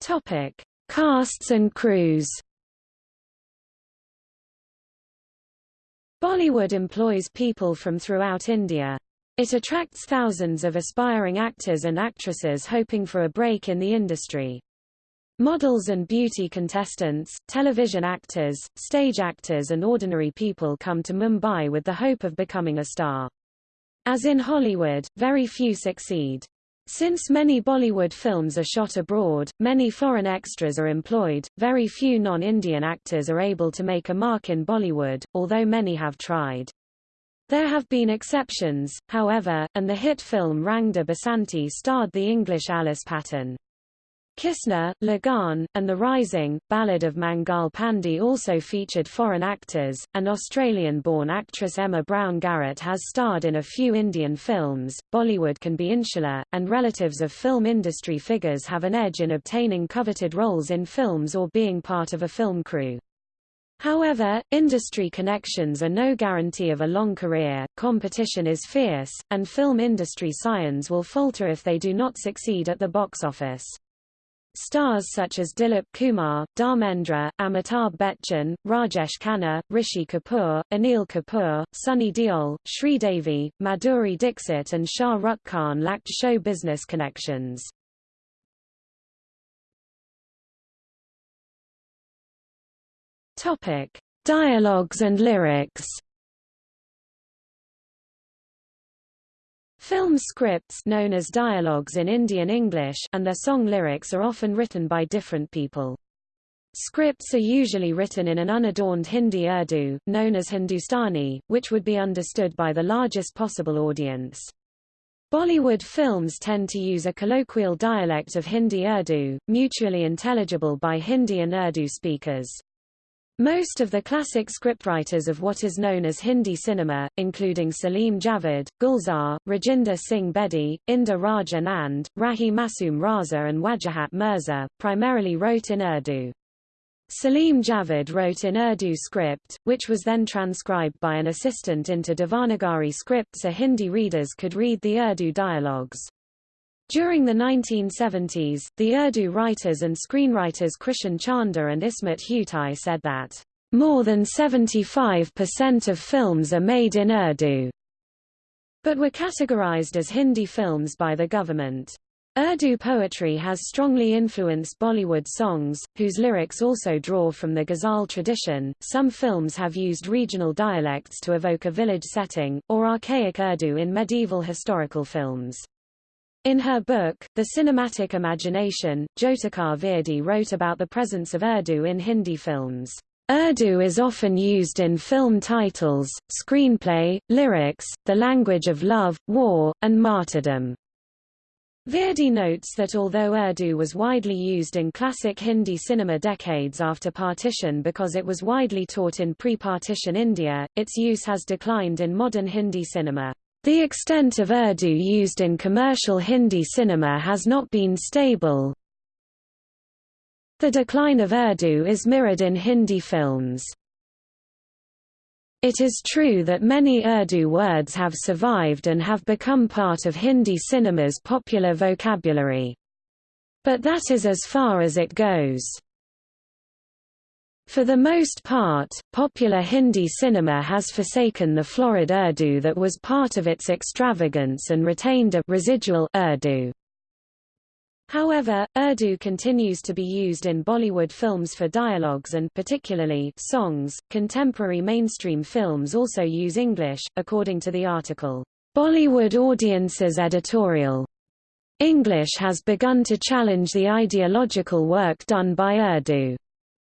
Topic: Casts and crews. Bollywood employs people from throughout India. It attracts thousands of aspiring actors and actresses hoping for a break in the industry. Models and beauty contestants, television actors, stage actors and ordinary people come to Mumbai with the hope of becoming a star. As in Hollywood, very few succeed. Since many Bollywood films are shot abroad, many foreign extras are employed, very few non-Indian actors are able to make a mark in Bollywood, although many have tried. There have been exceptions, however, and the hit film Rang De Basanti starred the English Alice Patten. Kisna, Lagaan, and The Rising, Ballad of Mangal Pandey also featured foreign actors, and Australian-born actress Emma Brown Garrett has starred in a few Indian films. Bollywood can be insular, and relatives of film industry figures have an edge in obtaining coveted roles in films or being part of a film crew. However, industry connections are no guarantee of a long career, competition is fierce, and film industry scions will falter if they do not succeed at the box office. Stars such as Dilip Kumar, Dharmendra, Amitabh Bachchan, Rajesh Khanna, Rishi Kapoor, Anil Kapoor, Sunny Deol, Sridevi, Madhuri Dixit and Shah Rukh Khan lacked show business connections. Topic: Dialogues and lyrics. Film scripts known as dialogues in Indian English and their song lyrics are often written by different people. Scripts are usually written in an unadorned Hindi Urdu, known as Hindustani, which would be understood by the largest possible audience. Bollywood films tend to use a colloquial dialect of Hindi Urdu, mutually intelligible by Hindi and Urdu speakers. Most of the classic scriptwriters of what is known as Hindi cinema, including Salim Javed, Gulzar, Rajinder Singh Bedi, Inder Raj Anand, Rahi Masoom Raza and Wajahat Mirza, primarily wrote in Urdu. Salim Javed wrote in Urdu script, which was then transcribed by an assistant into Devanagari script so Hindi readers could read the Urdu dialogues. During the 1970s, the Urdu writers and screenwriters Krishan Chander and Ismat Chughtai said that, "...more than 75% of films are made in Urdu," but were categorized as Hindi films by the government. Urdu poetry has strongly influenced Bollywood songs, whose lyrics also draw from the ghazal tradition. Some films have used regional dialects to evoke a village setting, or archaic Urdu in medieval historical films. In her book, The Cinematic Imagination, Jyotika Virdi wrote about the presence of Urdu in Hindi films. Urdu is often used in film titles, screenplay, lyrics, the language of love, war, and martyrdom. Virdi notes that although Urdu was widely used in classic Hindi cinema decades after partition because it was widely taught in pre-partition India, its use has declined in modern Hindi cinema. The extent of Urdu used in commercial Hindi cinema has not been stable. The decline of Urdu is mirrored in Hindi films. It is true that many Urdu words have survived and have become part of Hindi cinema's popular vocabulary. But that is as far as it goes. For the most part, popular Hindi cinema has forsaken the florid Urdu that was part of its extravagance and retained a residual Urdu. However, Urdu continues to be used in Bollywood films for dialogues and particularly songs. Contemporary mainstream films also use English, according to the article, Bollywood Audiences Editorial. English has begun to challenge the ideological work done by Urdu.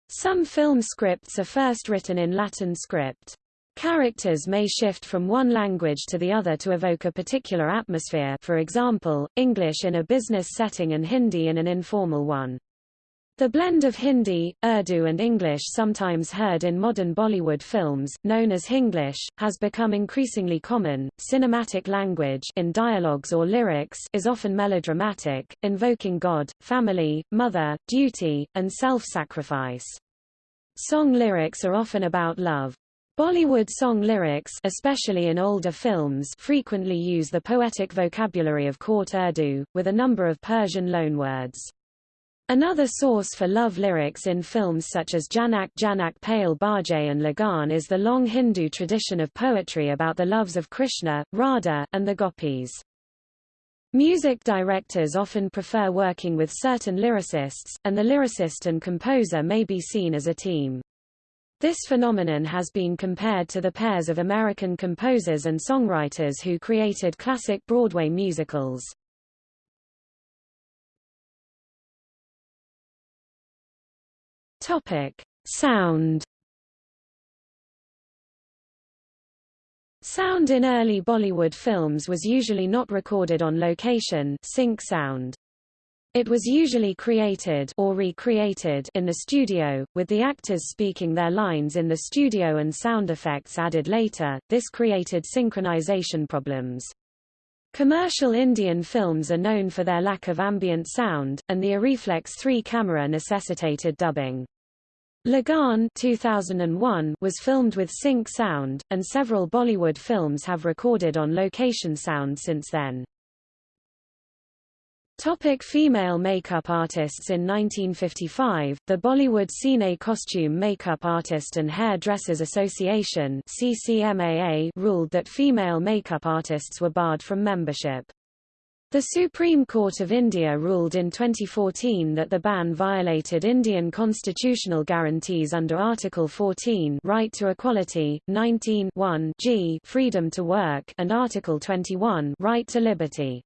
Some film scripts are first written in Latin script. Characters may shift from one language to the other to evoke a particular atmosphere for example, English in a business setting and Hindi in an informal one. The blend of Hindi, Urdu and English sometimes heard in modern Bollywood films, known as Hinglish, has become increasingly common. Cinematic language in dialogues or lyrics is often melodramatic, invoking God, family, mother, duty, and self-sacrifice. Song lyrics are often about love. Bollywood song lyrics especially in older films frequently use the poetic vocabulary of court Urdu, with a number of Persian loanwords. Another source for love lyrics in films such as Jhanak Jhanak Payal Baaje and Lagaan is the long Hindu tradition of poetry about the loves of Krishna, Radha, and the gopis. Music directors often prefer working with certain lyricists, and the lyricist and composer may be seen as a team. This phenomenon has been compared to the pairs of American composers and songwriters who created classic Broadway musicals. Topic: Sound. Sound in early Bollywood films was usually not recorded on location sync sound. It was usually created or recreated in the studio, with the actors speaking their lines in the studio and sound effects added later. This created synchronization problems. Commercial Indian films are known for their lack of ambient sound, and the Arriflex 3 camera necessitated dubbing. Lagaan 2001 was filmed with sync sound, and several Bollywood films have recorded on location sound since then. Topic female makeup artists In 1955, the Bollywood Cine Costume Makeup Artist and Hair Dressers Association CCMAA ruled that female makeup artists were barred from membership. The Supreme Court of India ruled in 2014 that the ban violated Indian constitutional guarantees under Article 14 Right to Equality, 19 G Freedom to Work and Article 21 Right to Liberty.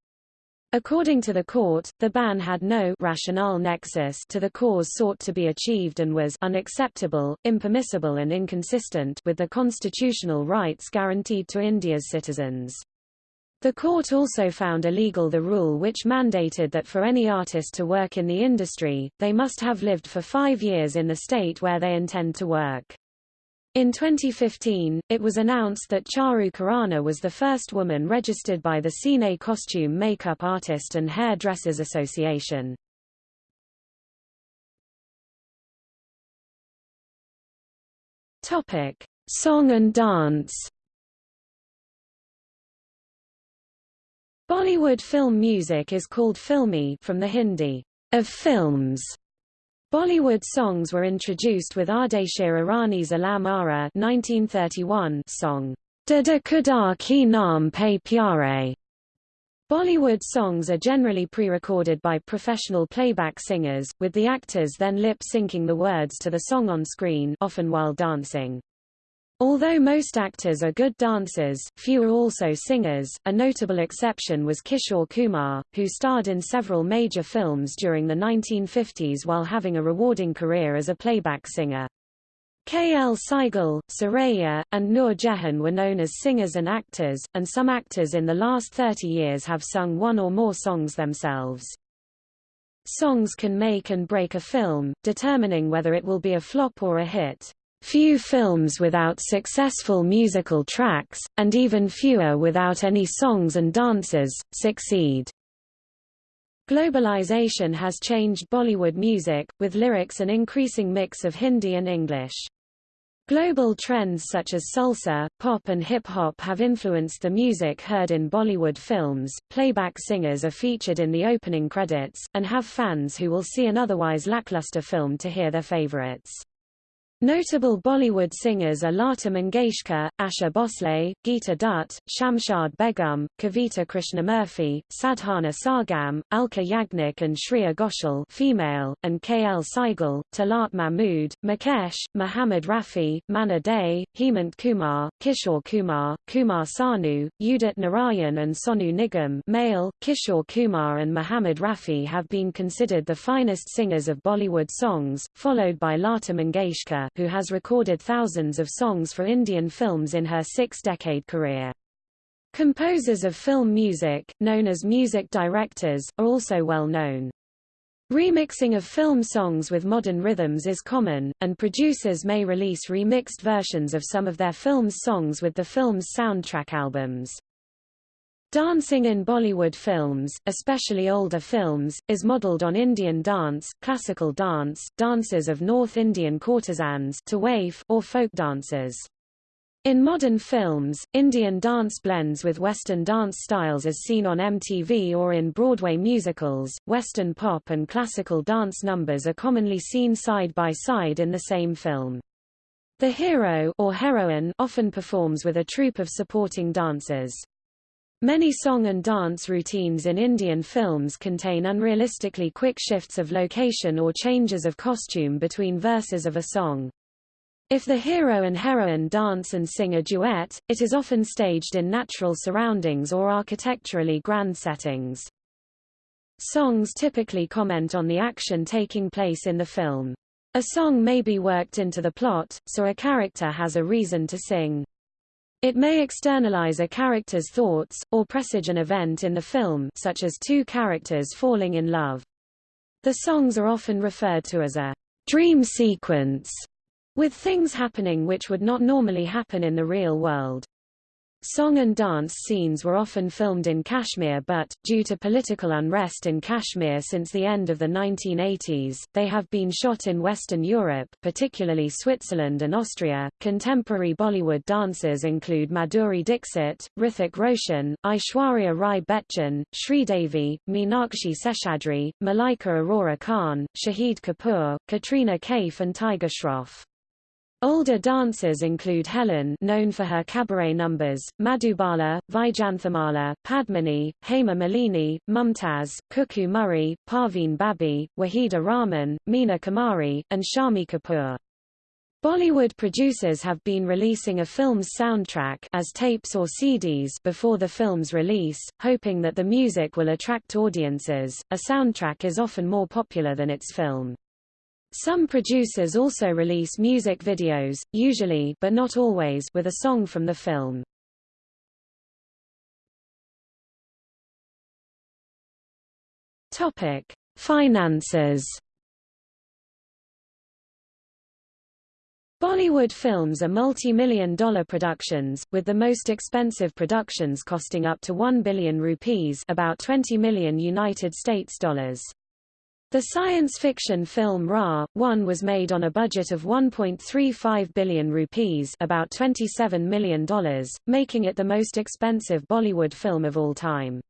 According to the court, the ban had no rationale nexus to the cause sought to be achieved and was unacceptable, impermissible and inconsistent with the constitutional rights guaranteed to India's citizens. The court also found illegal the rule which mandated that for any artist to work in the industry, they must have lived for five years in the state where they intend to work. In 2015, it was announced that Charu Khurana was the first woman registered by the Cine Costume Makeup Artist and Hair Dressers Association. Topic: Song and dance. Bollywood film music is called filmi from the Hindi of films. Bollywood songs were introduced with Ardeshir Irani's Alam Ara 1931 song Dada Ki Naam Pe Pyare. Bollywood songs are generally pre-recorded by professional playback singers, with the actors then lip-syncing the words to the song on screen often while dancing. Although most actors are good dancers, few are also singers. A notable exception was Kishore Kumar, who starred in several major films during the 1950s while having a rewarding career as a playback singer. K. L. Sehgal, Suraiya, and Noor Jahan were known as singers and actors, and some actors in the last 30 years have sung one or more songs themselves. Songs can make and break a film, determining whether it will be a flop or a hit. Few films without successful musical tracks, and even fewer without any songs and dances, succeed. Globalization has changed Bollywood music, with lyrics an increasing mix of Hindi and English. Global trends such as salsa, pop and hip-hop have influenced the music heard in Bollywood films. Playback singers are featured in the opening credits, and have fans who will see an otherwise lackluster film to hear their favorites. Notable Bollywood singers are Lata Mangeshkar, Asha Bhosle, Geeta Dutt, Shamshad Begum, Kavita Krishnamurthy, Sadhana Sargam, Alka Yagnik and Shreya Ghoshal female, and K. L. Sehgal, Talat Mahmood, Mukesh, Muhammad Rafi, Manna Dey, Hemant Kumar, Kishore Kumar, Kumar Sanu, Udit Narayan and Sonu Nigam male, Kishore Kumar and Muhammad Rafi have been considered the finest singers of Bollywood songs, followed by Lata Mangeshkar, who has recorded thousands of songs for Indian films in her six-decade career. Composers of film music, known as music directors, are also well known. Remixing of film songs with modern rhythms is common, and producers may release remixed versions of some of their film's songs with the film's soundtrack albums. Dancing in Bollywood films, especially older films, is modelled on Indian dance, classical dance, dances of North Indian courtesans tawaif, or folk dances. In modern films, Indian dance blends with Western dance styles as seen on MTV or in Broadway musicals. Western pop and classical dance numbers are commonly seen side by side in the same film. The hero or heroine often performs with a troupe of supporting dancers. Many song and dance routines in Indian films contain unrealistically quick shifts of location or changes of costume between verses of a song. If the hero and heroine dance and sing a duet, it is often staged in natural surroundings or architecturally grand settings. Songs typically comment on the action taking place in the film. A song may be worked into the plot, so a character has a reason to sing. It may externalize a character's thoughts, or presage an event in the film such as two characters falling in love. The songs are often referred to as a dream sequence, with things happening which would not normally happen in the real world. Song and dance scenes were often filmed in Kashmir but, due to political unrest in Kashmir since the end of the 1980s, they have been shot in Western Europe particularly Switzerland and Austria. Contemporary Bollywood dancers include Madhuri Dixit, Hrithik Roshan, Aishwarya Rai Bachchan, Sridevi, Meenakshi Seshadri, Malaika Arora Khan, Shahid Kapoor, Katrina Kaif and Tiger Shroff. Older dancers include Helen known for her cabaret numbers, Madhubala, Vyjayanthimala, Padmini, Hema Malini, Mumtaz, Cuckoo Moray, Parveen Babi, Waheeda Rehman, Meena Kumari, and Shammi Kapoor. Bollywood producers have been releasing a film's soundtrack as tapes or CDs before the film's release, hoping that the music will attract audiences. A soundtrack is often more popular than its film. Some producers also release music videos, usually but not always with a song from the film. Topic: Finances. Bollywood films are multi-million dollar productions, with the most expensive productions costing up to 1 billion rupees about 20 million United States dollars. The science fiction film Ra, 1 was made on a budget of 1.35 billion rupees about $27 million, making it the most expensive Bollywood film of all time.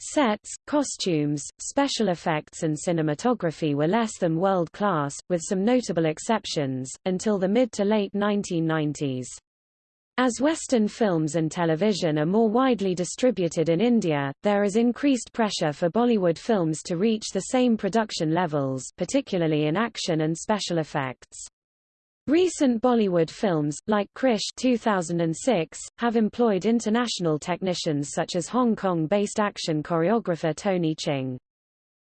Sets, costumes, special effects and cinematography were less than world-class, with some notable exceptions, until the mid to late 1990s. As Western films and television are more widely distributed in India, there is increased pressure for Bollywood films to reach the same production levels particularly in action and special effects. Recent Bollywood films, like Krrish 2006, have employed international technicians such as Hong Kong-based action choreographer Tony Ching.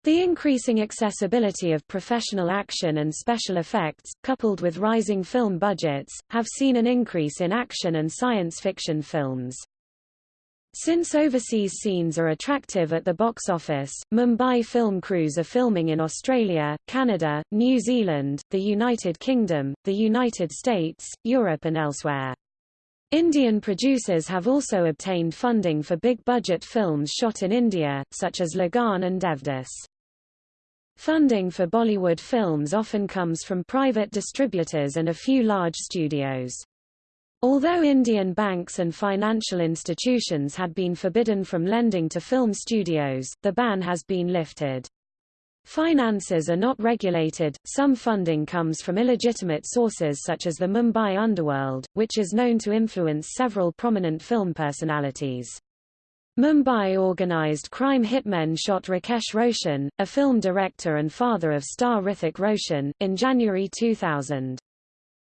The increasing accessibility of professional action and special effects, coupled with rising film budgets, have seen an increase in action and science fiction films. Since overseas scenes are attractive at the box office, Mumbai film crews are filming in Australia, Canada, New Zealand, the United Kingdom, the United States, Europe and elsewhere. Indian producers have also obtained funding for big-budget films shot in India, such as Lagaan and Devdas. Funding for Bollywood films often comes from private distributors and a few large studios. Although Indian banks and financial institutions had been forbidden from lending to film studios, the ban has been lifted. Finances are not regulated, some funding comes from illegitimate sources such as the Mumbai underworld, which is known to influence several prominent film personalities. Mumbai organized crime hitmen shot Rakesh Roshan, a film director and father of star Hrithik Roshan, in January 2000.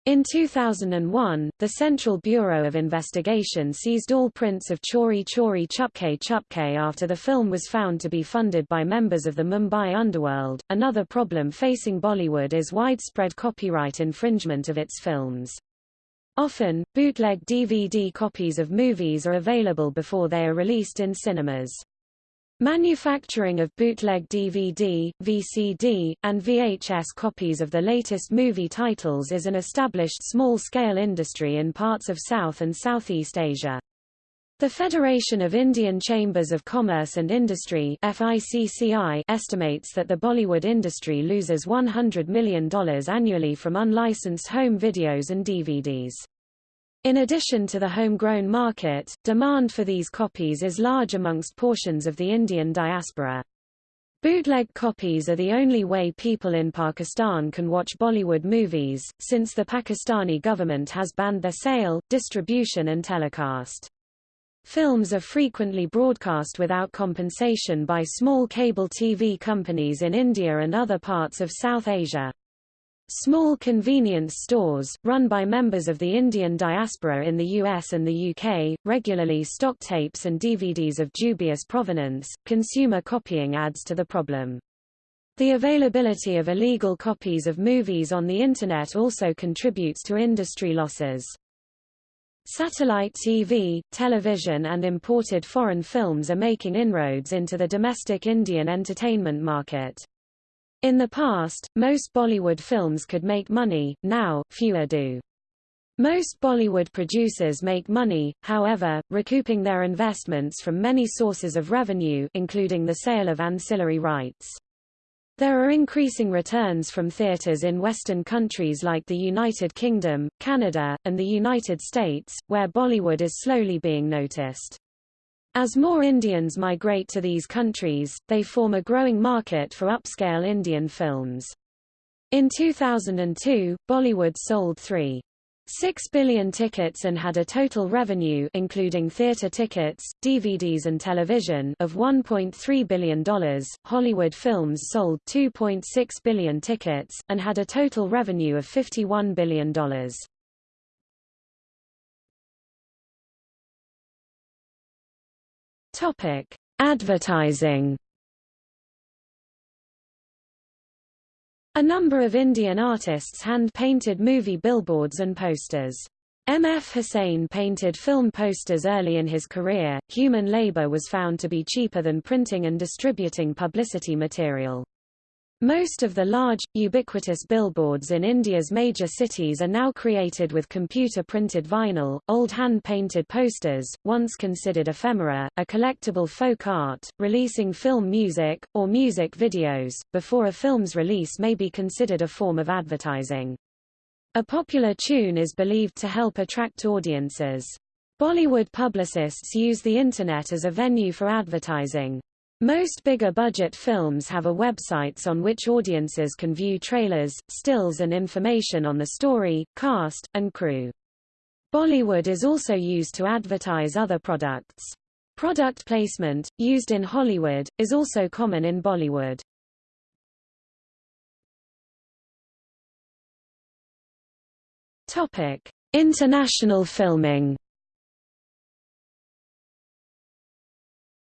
In 2001, the Central Bureau of Investigation seized all prints of Chori Chori Chupke Chupke after the film was found to be funded by members of the Mumbai underworld. Another problem facing Bollywood is widespread copyright infringement of its films. Often, bootleg DVD copies of movies are available before they are released in cinemas. Manufacturing of bootleg DVD, VCD, and VHS copies of the latest movie titles is an established small-scale industry in parts of South and Southeast Asia. The Federation of Indian Chambers of Commerce and Industry FICCI estimates that the Bollywood industry loses $100 million annually from unlicensed home videos and DVDs. In addition to the homegrown market, demand for these copies is large amongst portions of the Indian diaspora. Bootleg copies are the only way people in Pakistan can watch Bollywood movies, since the Pakistani government has banned their sale, distribution and telecast. Films are frequently broadcast without compensation by small cable TV companies in India and other parts of South Asia. Small convenience stores, run by members of the Indian diaspora in the US and the UK, regularly stock tapes and DVDs of dubious provenance. Consumer copying adds to the problem. The availability of illegal copies of movies on the Internet also contributes to industry losses. Satellite TV, television and imported foreign films are making inroads into the domestic Indian entertainment market. In the past, most Bollywood films could make money, now, fewer do. Most Bollywood producers make money, however, recouping their investments from many sources of revenue including the sale of ancillary rights. There are increasing returns from theaters in Western countries like the United Kingdom, Canada, and the United States, where Bollywood is slowly being noticed. As more Indians migrate to these countries, they form a growing market for upscale Indian films. In 2002, Bollywood sold 3. 6 billion tickets and had a total revenue including theater tickets, DVDs and television of $1.3 billion. Hollywood films sold 2.6 billion tickets, and had a total revenue of $51 billion. Topic. Advertising A number of Indian artists hand-painted movie billboards and posters. M. F. Husain painted film posters early in his career. Human labor was found to be cheaper than printing and distributing publicity material. Most of the large, ubiquitous billboards in India's major cities are now created with computer-printed vinyl, old hand-painted posters, once considered ephemera, a collectible folk art, releasing film music, or music videos, before a film's release may be considered a form of advertising. A popular tune is believed to help attract audiences. Bollywood publicists use the Internet as a venue for advertising. Most bigger budget films have a websites on which audiences can view trailers, stills and information on the story, cast, and crew. Bollywood is also used to advertise other products. Product placement, used in Hollywood, is also common in Bollywood. Topic: International filming.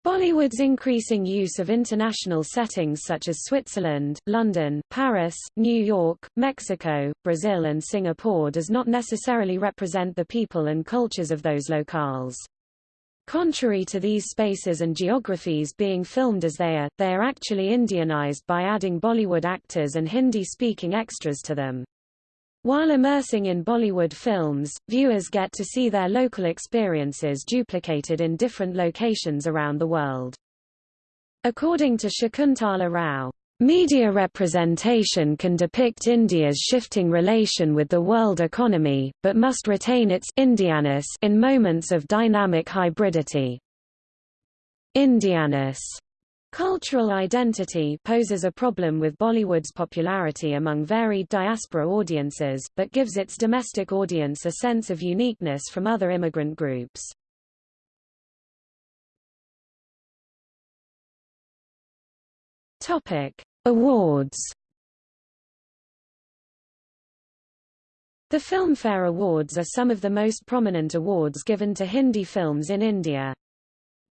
Bollywood's increasing use of international settings such as Switzerland, London, Paris, New York, Mexico, Brazil and Singapore does not necessarily represent the people and cultures of those locales. Contrary to these spaces and geographies being filmed as they are, they are actually Indianized by adding Bollywood actors and Hindi-speaking extras to them. While immersing in Bollywood films, viewers get to see their local experiences duplicated in different locations around the world. According to Shakuntala Rao, Media representation can depict India's shifting relation with the world economy, but must retain its Indianness in moments of dynamic hybridity. Indianness Cultural identity poses a problem with Bollywood's popularity among varied diaspora audiences, but gives its domestic audience a sense of uniqueness from other immigrant groups. Topic: Awards. The Filmfare Awards are some of the most prominent awards given to Hindi films in India.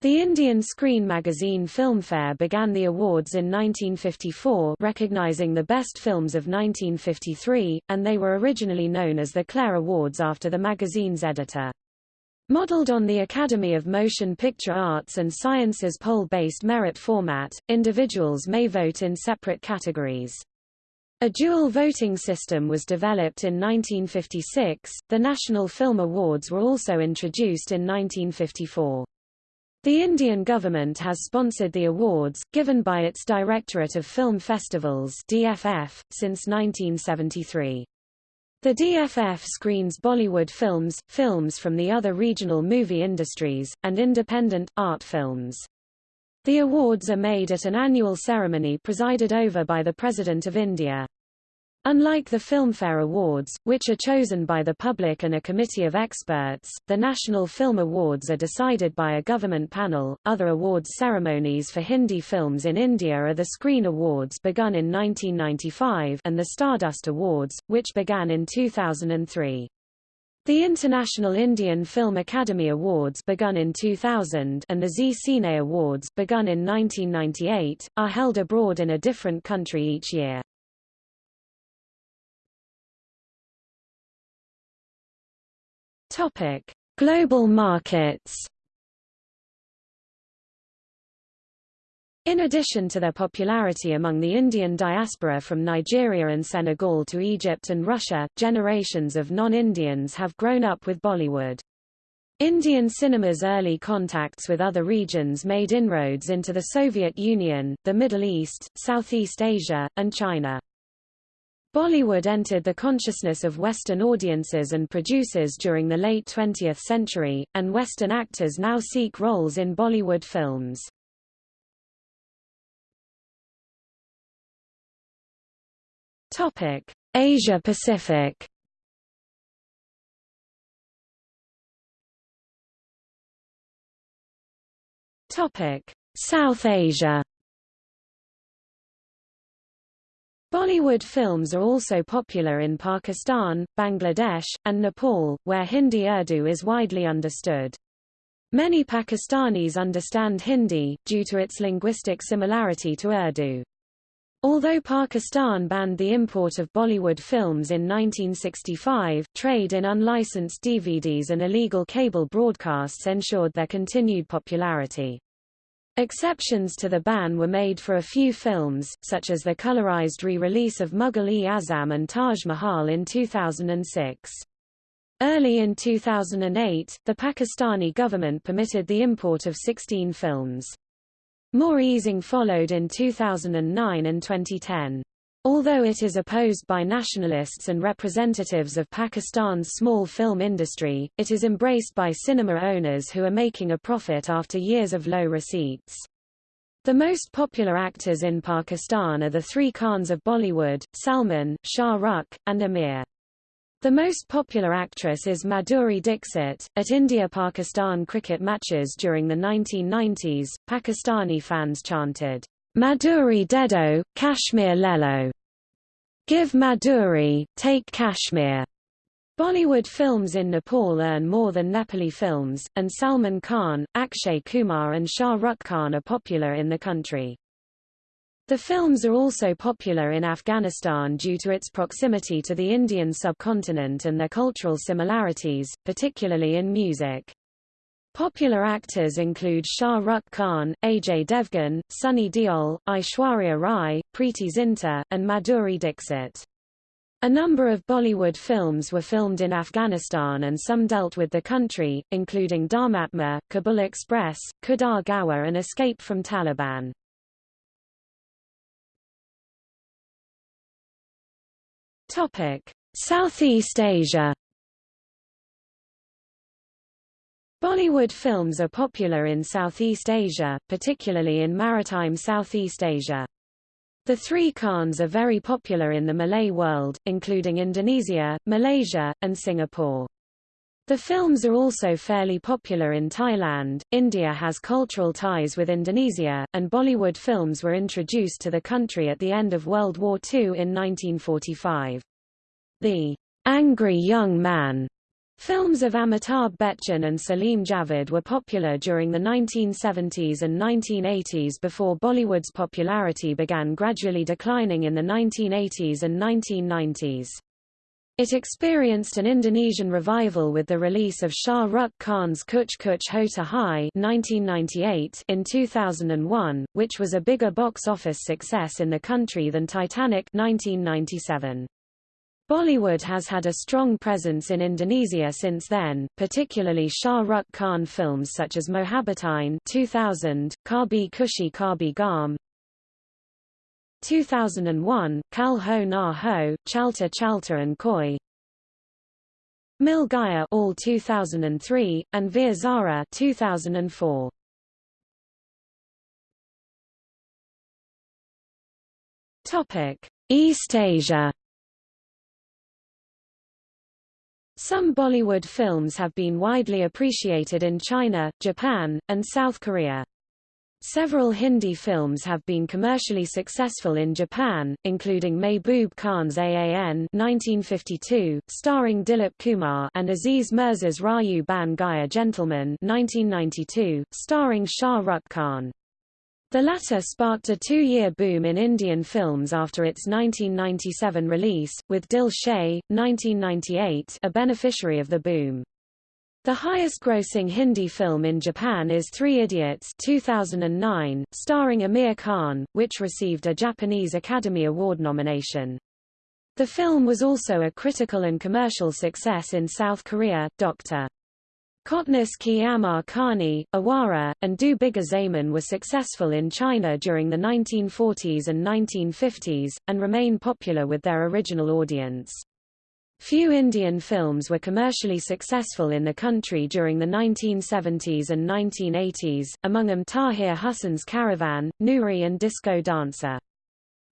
The Indian Screen magazine Filmfare began the awards in 1954 recognizing the best films of 1953, and they were originally known as the Clare Awards after the magazine's editor. Modeled on the Academy of Motion Picture Arts and Sciences poll-based merit format, individuals may vote in separate categories. A dual voting system was developed in 1956. The National Film Awards were also introduced in 1954. The Indian government has sponsored the awards, given by its Directorate of Film Festivals DFF, since 1973. The DFF screens Bollywood films, films from the other regional movie industries, and independent, art films. The awards are made at an annual ceremony presided over by the President of India. Unlike the Filmfare Awards, which are chosen by the public and a committee of experts, the National Film Awards are decided by a government panel. Other awards ceremonies for Hindi films in India are the Screen Awards begun in 1995 and the Stardust Awards, which began in 2003. The International Indian Film Academy Awards begun in 2000 and the Zee Cine Awards begun in 1998, are held abroad in a different country each year. Topic: Global markets. In addition to their popularity among the Indian diaspora from Nigeria and Senegal to Egypt and Russia, generations of non-Indians have grown up with Bollywood. Indian cinema's early contacts with other regions made inroads into the Soviet Union, the Middle East, Southeast Asia, and China. Bollywood entered the consciousness of Western audiences and producers during the late 20th century, and Western actors now seek roles in Bollywood films. Topic: Asia Pacific. Topic: South Asia. Bollywood films are also popular in Pakistan, Bangladesh, and Nepal, where Hindi Urdu is widely understood. Many Pakistanis understand Hindi, due to its linguistic similarity to Urdu. Although Pakistan banned the import of Bollywood films in 1965, trade in unlicensed DVDs and illegal cable broadcasts ensured their continued popularity. Exceptions to the ban were made for a few films, such as the colorized re-release of Mughal-e-Azam and Taj Mahal in 2006. Early in 2008, the Pakistani government permitted the import of 16 films. More easing followed in 2009 and 2010. Although it is opposed by nationalists and representatives of Pakistan's small film industry, it is embraced by cinema owners who are making a profit after years of low receipts. The most popular actors in Pakistan are the three Khans of Bollywood, Salman, Shah Rukh, and Aamir. The most popular actress is Madhuri Dixit. At India-Pakistan cricket matches during the 1990s, Pakistani fans chanted, Madhuri Dedo, Kashmir Lelo. Give Madhuri, take Kashmir. Bollywood films in Nepal earn more than Nepali films, and Salman Khan, Akshay Kumar and Shah Rukh Khan are popular in the country. The films are also popular in Afghanistan due to its proximity to the Indian subcontinent and their cultural similarities, particularly in music. Popular actors include Shah Rukh Khan, Ajay Devgan, Sunny Deol, Aishwarya Rai, Preity Zinta, and Madhuri Dixit. A number of Bollywood films were filmed in Afghanistan and some dealt with the country, including Dharmatma, Kabul Express, Khuda Gawah and Escape from Taliban. Southeast Asia. Bollywood films are popular in Southeast Asia, particularly in maritime Southeast Asia. The three Khans are very popular in the Malay world, including Indonesia, Malaysia, and Singapore. The films are also fairly popular in Thailand. India has cultural ties with Indonesia, and Bollywood films were introduced to the country at the end of World War II in 1945. The angry young man Films of Amitabh Bachchan and Salim Javed were popular during the 1970s and 1980s before Bollywood's popularity began gradually declining in the 1980s and 1990s. It experienced an Indonesian revival with the release of Shah Rukh Khan's Kuch Kuch Hota Hai 1998 in 2001, which was a bigger box office success in the country than Titanic 1997. Bollywood has had a strong presence in Indonesia since then, particularly Shah Rukh Khan films such as Mohabbatein 2000, Kabhi Khushi Kabhie Gham 2001, Kal Ho Na Ho, Chalte Chalte and Koi Mil Gaya all 2003, and Veer Zara 2004. Topic: East Asia Some Bollywood films have been widely appreciated in China, Japan, and South Korea. Several Hindi films have been commercially successful in Japan, including Mehboob Khan's AAN 1952, starring Dilip Kumar and Aziz Mirza's Raju Ban Gaya Gentleman 1992, starring Shah Rukh Khan. The latter sparked a two-year boom in Indian films after its 1997 release, with Dil Se, 1998 a beneficiary of the boom. The highest-grossing Hindi film in Japan is Three Idiots 2009, starring Aamir Khan, which received a Japanese Academy Award nomination. The film was also a critical and commercial success in South Korea. Dr. Kotnis Ki Amar Kahani, Awara, and Do Bigha Zamin were successful in China during the 1940s and 1950s, and remain popular with their original audience. Few Indian films were commercially successful in the country during the 1970s and 1980s, among them Tahir Hussain's Caravan, Noori and Disco Dancer.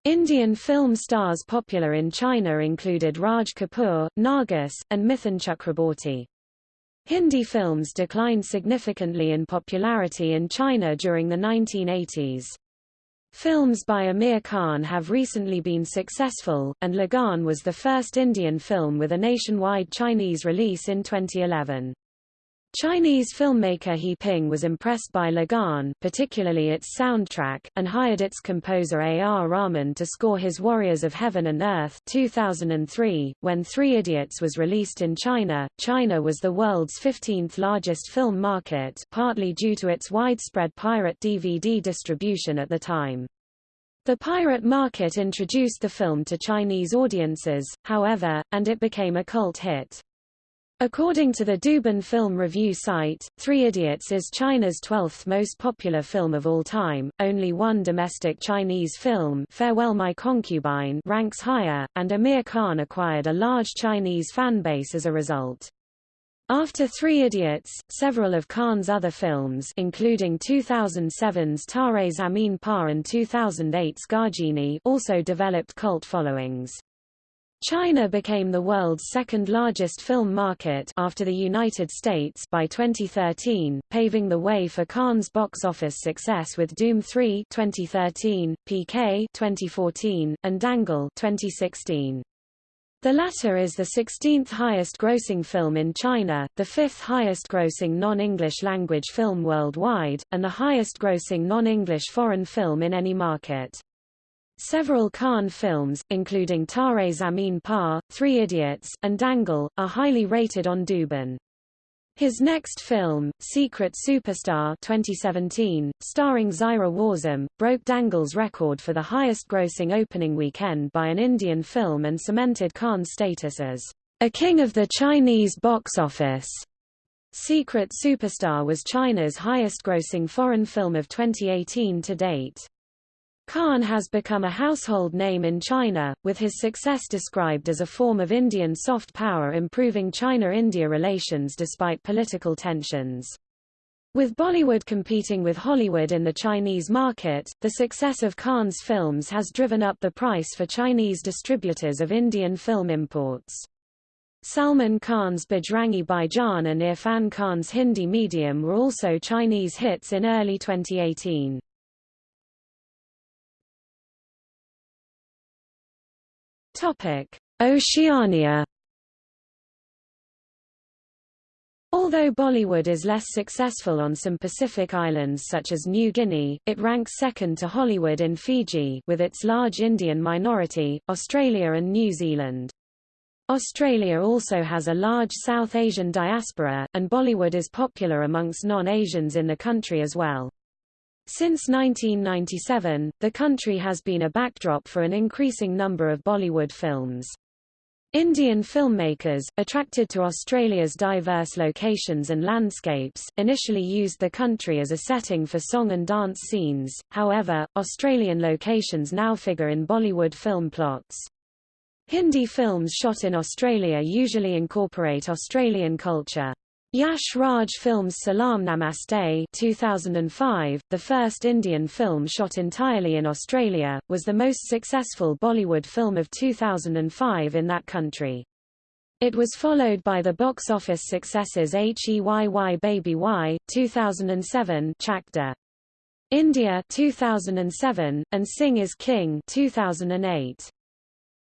Indian film stars popular in China included Raj Kapoor, Nargis, and Mithun Chakraborty. Hindi films declined significantly in popularity in China during the 1980s. Films by Aamir Khan have recently been successful, and Lagaan was the first Indian film with a nationwide Chinese release in 2011. Chinese filmmaker He Ping was impressed by Lagaan, particularly its soundtrack, and hired its composer A. R. Rahman to score his Warriors of Heaven and Earth 2003. .When Three Idiots was released in China, China was the world's 15th largest film market partly due to its widespread pirate DVD distribution at the time. The pirate market introduced the film to Chinese audiences, however, and it became a cult hit. According to the Douban film review site, Three Idiots is China's 12th most popular film of all time. Only one domestic Chinese film, Farewell My Concubine, ranks higher, and Aamir Khan acquired a large Chinese fan base as a result. After Three Idiots, several of Khan's other films including 2007's Tare Zameen Par and 2008's Ghajini also developed cult followings. China became the world's second largest film market after the United States by 2013, paving the way for Khan's box office success with Dhoom 3 2013, PK 2014, and Dangal 2016. The latter is the 16th highest grossing film in China, the fifth highest grossing non-English language film worldwide, and the highest grossing non-English foreign film in any market. Several Khan films, including Tare Zameen Par, Three Idiots, and Dangal, are highly rated on Douban. His next film, Secret Superstar 2017, starring Zaira Wasim, broke Dangal's record for the highest-grossing opening weekend by an Indian film and cemented Khan's status as a king of the Chinese box office. Secret Superstar was China's highest-grossing foreign film of 2018 to date. Khan has become a household name in China, with his success described as a form of Indian soft power improving China-India relations despite political tensions. With Bollywood competing with Hollywood in the Chinese market, the success of Khan's films has driven up the price for Chinese distributors of Indian film imports. Salman Khan's Bajrangi Bhaijaan and Irfan Khan's Hindi medium were also Chinese hits in early 2018. Oceania. Although Bollywood is less successful on some Pacific islands such as New Guinea, it ranks second to Hollywood in Fiji with its large Indian minority, Australia and New Zealand. Australia also has a large South Asian diaspora, and Bollywood is popular amongst non-Asians in the country as well. Since 1997, the country has been a backdrop for an increasing number of Bollywood films. Indian filmmakers, attracted to Australia's diverse locations and landscapes, initially used the country as a setting for song and dance scenes, however, Australian locations now figure in Bollywood film plots. Hindi films shot in Australia usually incorporate Australian culture. Yash Raj Films Salaam Namaste 2005, the first Indian film shot entirely in Australia, was the most successful Bollywood film of 2005 in that country. It was followed by the box office successes Heyy Baby Y 2007 Chak India 2007 and Sing is King 2008.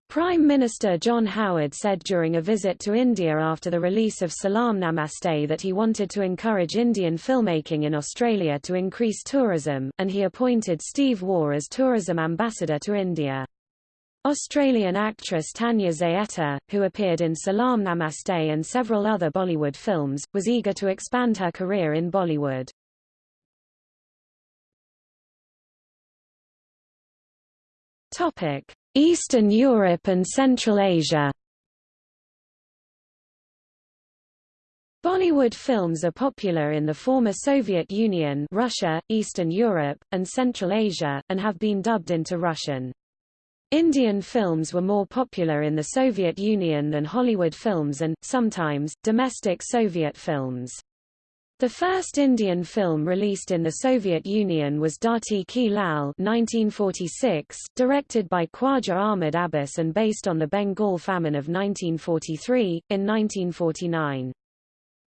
Prime Minister John Howard said during a visit to India after the release of Salaam Namaste that he wanted to encourage Indian filmmaking in Australia to increase tourism, and he appointed Steve Waugh as tourism ambassador to India. Australian actress Tania Zaetta, who appeared in Salaam Namaste and several other Bollywood films, was eager to expand her career in Bollywood. Topic: Eastern Europe and Central Asia Bollywood films are popular in the former Soviet Union Russia, Eastern Europe, and Central Asia, and have been dubbed into Russian. Indian films were more popular in the Soviet Union than Hollywood films and, sometimes, domestic Soviet films. The first Indian film released in the Soviet Union was Dharti Ke Lal 1946, directed by Khwaja Ahmad Abbas and based on the Bengal famine of 1943. In 1949,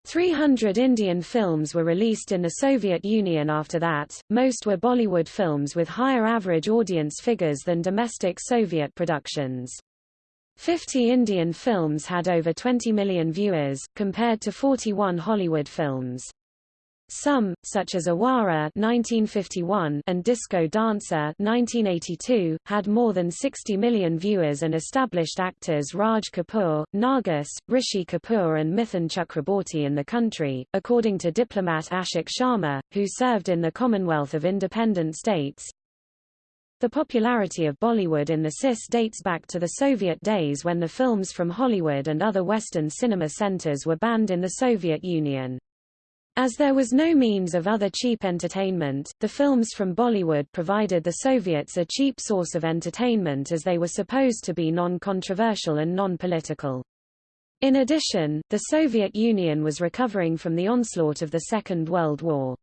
300 Indian films were released in the Soviet Union after that, most were Bollywood films with higher average audience figures than domestic Soviet productions. 50 Indian films had over 20 million viewers, compared to 41 Hollywood films. Some, such as Awara 1951 and Disco Dancer 1982, had more than 60 million viewers and established actors Raj Kapoor, Nargis, Rishi Kapoor and Mithun Chakraborty in the country, according to diplomat Ashok Sharma, who served in the Commonwealth of Independent States. The popularity of Bollywood in the CIS dates back to the Soviet days when the films from Hollywood and other Western cinema centers were banned in the Soviet Union. As there was no means of other cheap entertainment, the films from Bollywood provided the Soviets a cheap source of entertainment as they were supposed to be non-controversial and non-political. In addition, the Soviet Union was recovering from the onslaught of the Second World War.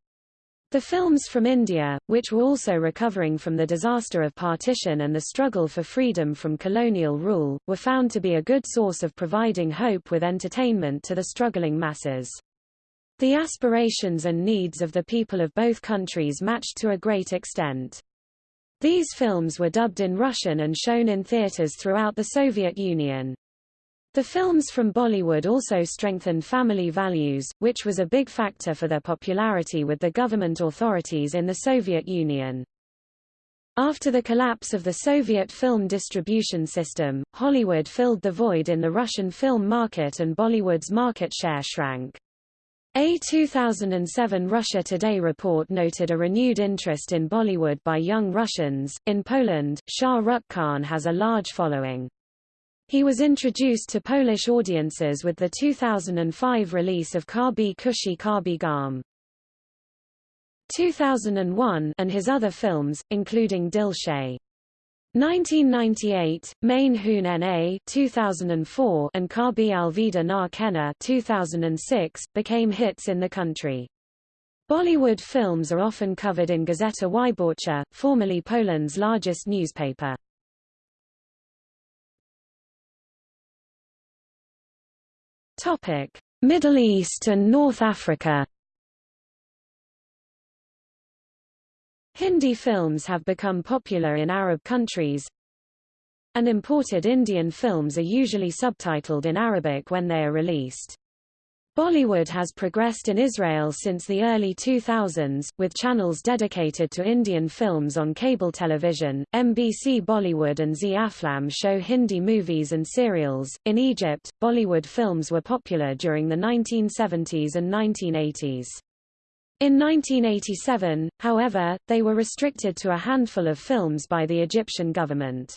The films from India, which were also recovering from the disaster of partition and the struggle for freedom from colonial rule, were found to be a good source of providing hope with entertainment to the struggling masses. The aspirations and needs of the people of both countries matched to a great extent. These films were dubbed in Russian and shown in theaters throughout the Soviet Union. The films from Bollywood also strengthened family values, which was a big factor for their popularity with the government authorities in the Soviet Union. After the collapse of the Soviet film distribution system, Hollywood filled the void in the Russian film market and Bollywood's market share shrank. A 2007 Russia Today report noted a renewed interest in Bollywood by young Russians. In Poland, Shah Rukh Khan has a large following. He was introduced to Polish audiences with the 2005 release of Kabhi Khushi Kabhie Gham. 2001 and his other films, including Dil Se. 1998, Main Hoon Na 2004 and Kabhi Alvida Na Kehna 2006, became hits in the country. Bollywood films are often covered in Gazeta Wyborcza, formerly Poland's largest newspaper. Topic: Middle East and North Africa Hindi films have become popular in Arab countries, and imported Indian films are usually subtitled in Arabic when they are released. Bollywood has progressed in Israel since the early 2000s, with channels dedicated to Indian films on cable television. MBC Bollywood and Zee Aflam show Hindi movies and serials. In Egypt, Bollywood films were popular during the 1970s and 1980s. In 1987, however, they were restricted to a handful of films by the Egyptian government.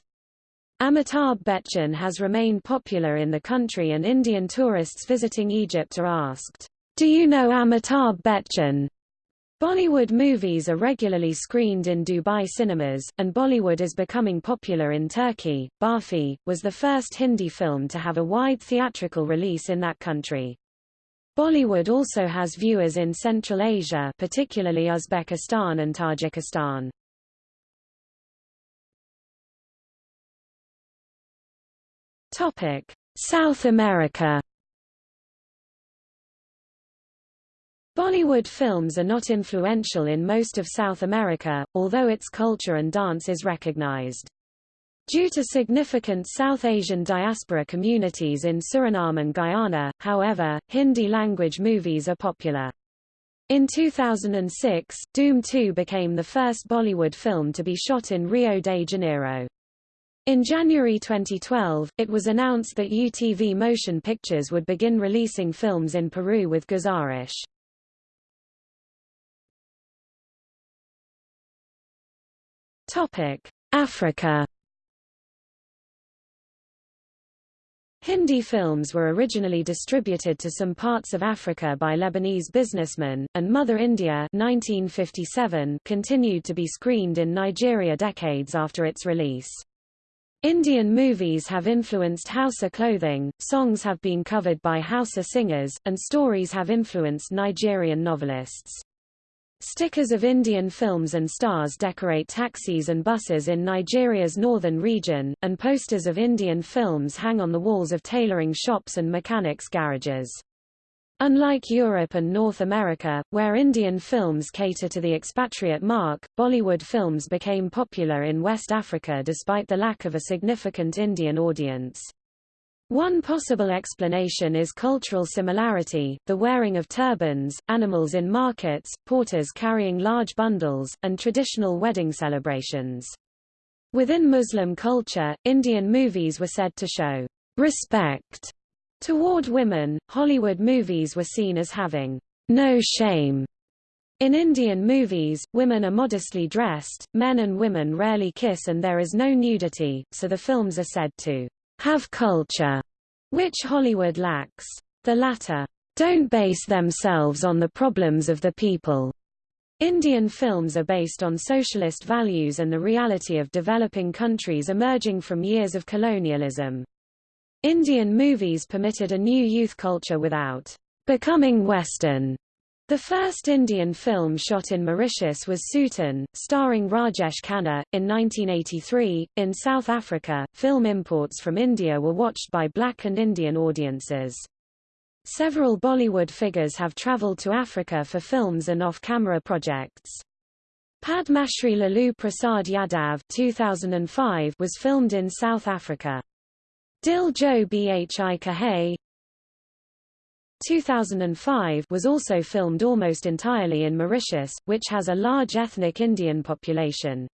Amitabh Bachchan has remained popular in the country and Indian tourists visiting Egypt are asked, Do you know Amitabh Bachchan? Bollywood movies are regularly screened in Dubai cinemas, and Bollywood is becoming popular in Turkey. Barfi was the first Hindi film to have a wide theatrical release in that country. Bollywood also has viewers in Central Asia particularly Uzbekistan and Tajikistan. Topic: South America Bollywood films are not influential in most of South America, although its culture and dance is recognized. Due to significant South Asian diaspora communities in Suriname and Guyana, however, Hindi-language movies are popular. In 2006, Dhoom 2 became the first Bollywood film to be shot in Rio de Janeiro. In January 2012, it was announced that UTV Motion Pictures would begin releasing films in Peru with Guzarish. Africa Hindi films were originally distributed to some parts of Africa by Lebanese businessmen, and Mother India 1957 continued to be screened in Nigeria decades after its release. Indian movies have influenced Hausa clothing, songs have been covered by Hausa singers, and stories have influenced Nigerian novelists. Stickers of Indian films and stars decorate taxis and buses in Nigeria's northern region, and posters of Indian films hang on the walls of tailoring shops and mechanics garages. Unlike Europe and North America, where Indian films cater to the expatriate mark, Bollywood films became popular in West Africa despite the lack of a significant Indian audience. One possible explanation is cultural similarity, the wearing of turbans, animals in markets, porters carrying large bundles, and traditional wedding celebrations. Within Muslim culture, Indian movies were said to show respect toward women. Hollywood movies were seen as having no shame. In Indian movies, women are modestly dressed, men and women rarely kiss and there is no nudity, so the films are said to have culture, which Hollywood lacks. The latter don't base themselves on the problems of the people. Indian films are based on socialist values and the reality of developing countries emerging from years of colonialism. Indian movies permitted a new youth culture without becoming Western. The first Indian film shot in Mauritius was Souten, starring Rajesh Khanna, in 1983. In South Africa, film imports from India were watched by black and Indian audiences. Several Bollywood figures have travelled to Africa for films and off-camera projects. Padma Shri Lalu Prasad Yadav 2005 was filmed in South Africa. Dil Jo Bhi Kahe 2005 was also filmed almost entirely in Mauritius, which has a large ethnic Indian population.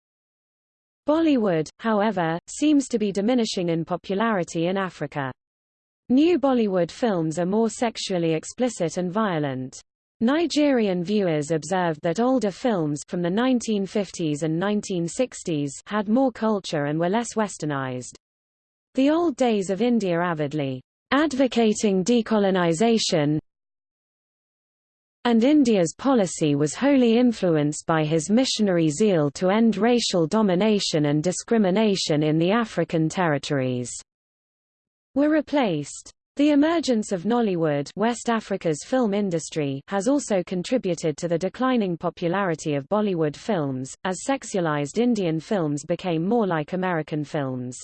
Bollywood, however, seems to be diminishing in popularity in Africa. New Bollywood films are more sexually explicit and violent. Nigerian viewers observed that older films from the 1950s and 1960s had more culture and were less westernized. The old days of India avidly advocating decolonization, and India's policy was wholly influenced by his missionary zeal to end racial domination and discrimination in the African territories, were replaced. The emergence of Nollywood West Africa's film industry has also contributed to the declining popularity of Bollywood films, as sexualized Indian films became more like American films.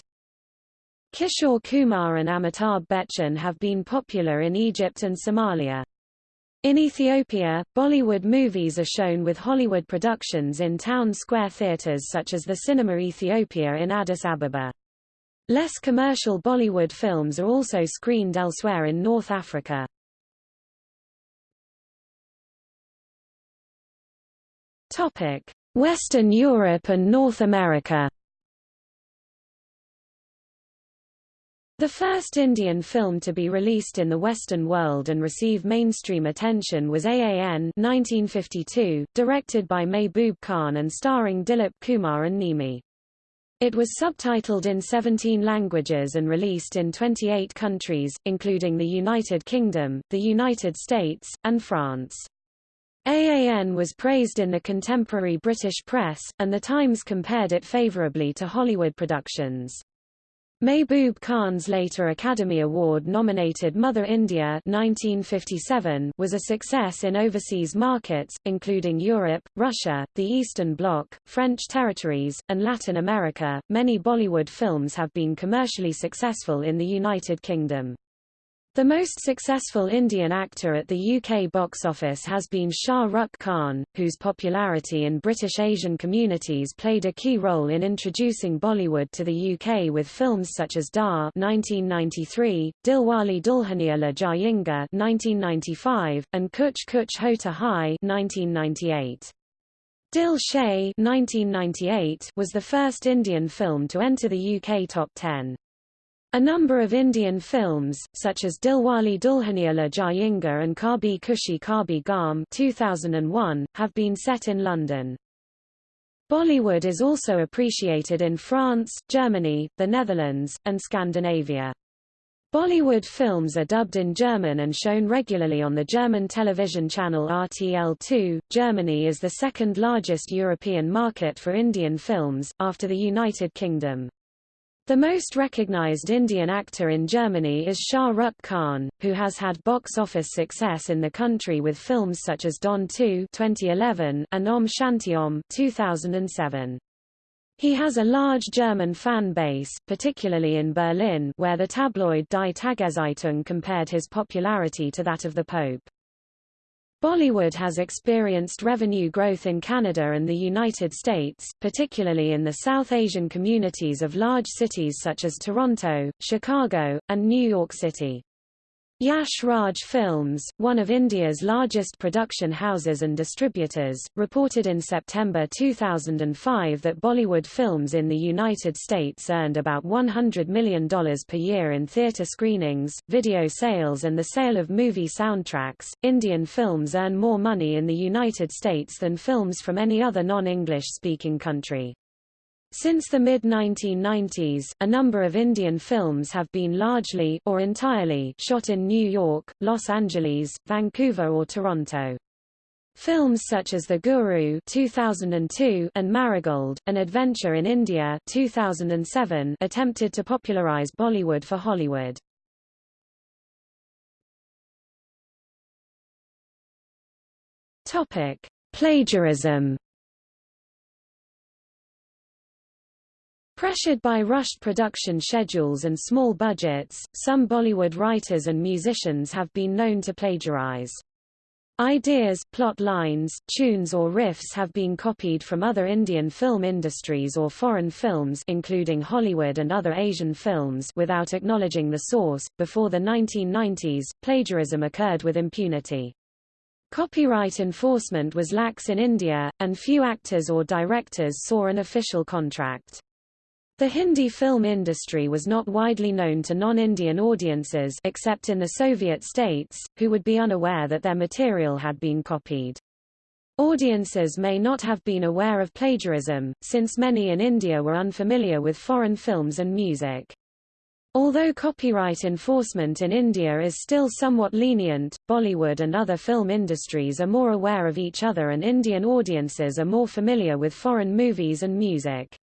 Kishore Kumar and Amitabh Bachchan have been popular in Egypt and Somalia. In Ethiopia, Bollywood movies are shown with Hollywood productions in town square theatres such as the Cinema Ethiopia in Addis Ababa. Less commercial Bollywood films are also screened elsewhere in North Africa. Western Europe and North America The first Indian film to be released in the Western world and receive mainstream attention was AAN 1952, directed by Mehboob Khan and starring Dilip Kumar and Nimmi. It was subtitled in 17 languages and released in 28 countries, including the United Kingdom, the United States, and France. AAN was praised in the contemporary British press, and The Times compared it favourably to Hollywood productions. Mehboob Khan's later Academy Award-nominated Mother India 1957 was a success in overseas markets, including Europe, Russia, the Eastern Bloc, French territories, and Latin America. Many Bollywood films have been commercially successful in the United Kingdom. The most successful Indian actor at the UK box office has been Shah Rukh Khan, whose popularity in British Asian communities played a key role in introducing Bollywood to the UK with films such as Darr 1993, Dilwale Dulhania Le Jayenge 1995, and Kuch Kuch Hota Hai 1998. Dil Se 1998 was the first Indian film to enter the UK top 10. A number of Indian films, such as Dilwale Dulhania Le Jayenge and Kabhi Khushi Kabhie Gham 2001, have been set in London. Bollywood is also appreciated in France, Germany, the Netherlands, and Scandinavia. Bollywood films are dubbed in German and shown regularly on the German television channel RTL2. Germany is the second largest European market for Indian films, after the United Kingdom. The most recognized Indian actor in Germany is Shah Rukh Khan, who has had box office success in the country with films such as Don 2 2011 and Om Shanti Om 2007. He has a large German fan base, particularly in Berlin where the tabloid Die Tageszeitung compared his popularity to that of the Pope. Bollywood has experienced revenue growth in Canada and the United States, particularly in the South Asian communities of large cities such as Toronto, Chicago, and New York City. Yash Raj Films, one of India's largest production houses and distributors, reported in September 2005 that Bollywood films in the United States earned about $100 million per year in theater screenings, video sales, and the sale of movie soundtracks. Indian films earn more money in the United States than films from any other non English speaking country. Since the mid-1990s, a number of Indian films have been largely or entirely shot in New York, Los Angeles, Vancouver or Toronto. Films such as The Guru 2002 and Marigold, An Adventure in India 2007 attempted to popularize Bollywood for Hollywood. Topic: Plagiarism Pressured by rushed production schedules and small budgets, some Bollywood writers and musicians have been known to plagiarize. Ideas, plot lines, tunes or riffs have been copied from other Indian film industries or foreign films including Hollywood and other Asian films without acknowledging the source. Before the 1990s, plagiarism occurred with impunity. Copyright enforcement was lax in India, and few actors or directors saw an official contract. The Hindi film industry was not widely known to non-Indian audiences except in the Soviet states, who would be unaware that their material had been copied. Audiences may not have been aware of plagiarism, since many in India were unfamiliar with foreign films and music. Although copyright enforcement in India is still somewhat lenient, Bollywood and other film industries are more aware of each other and Indian audiences are more familiar with foreign movies and music.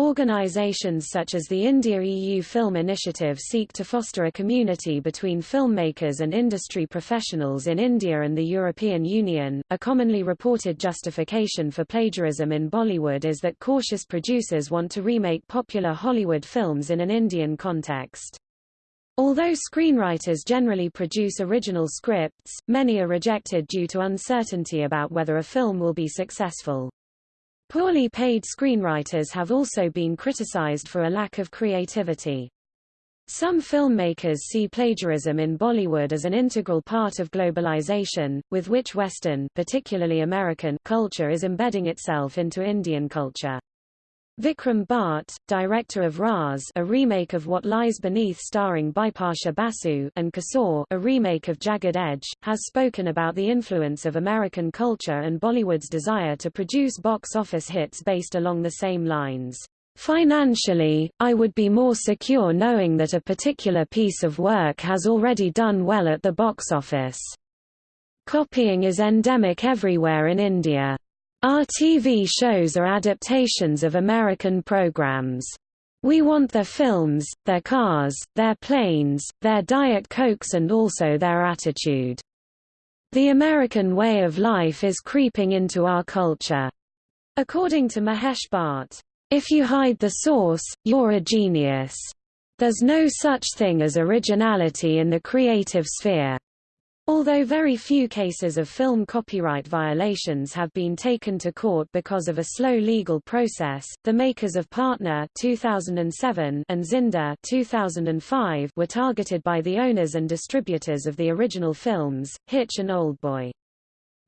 Organizations such as the India-EU Film Initiative seek to foster a community between filmmakers and industry professionals in India and the European Union. A commonly reported justification for plagiarism in Bollywood is that cautious producers want to remake popular Hollywood films in an Indian context. Although screenwriters generally produce original scripts, many are rejected due to uncertainty about whether a film will be successful. Poorly paid screenwriters have also been criticized for a lack of creativity. Some filmmakers see plagiarism in Bollywood as an integral part of globalization, with which Western particularly American culture is embedding itself into Indian culture. Vikram Bhatt, director of Raz a remake of What Lies Beneath starring Bipasha Basu and Kasoor a remake of Jagged Edge, has spoken about the influence of American culture and Bollywood's desire to produce box office hits based along the same lines. Financially, I would be more secure knowing that a particular piece of work has already done well at the box office. Copying is endemic everywhere in India. Our TV shows are adaptations of American programs. We want their films, their cars, their planes, their Diet Cokes and also their attitude. The American way of life is creeping into our culture. According to Mahesh Bhatt, if you hide the source, you're a genius. There's no such thing as originality in the creative sphere. Although very few cases of film copyright violations have been taken to court because of a slow legal process, the makers of Partner 2007 and Zinda 2005 were targeted by the owners and distributors of the original films, Hitch and Oldboy.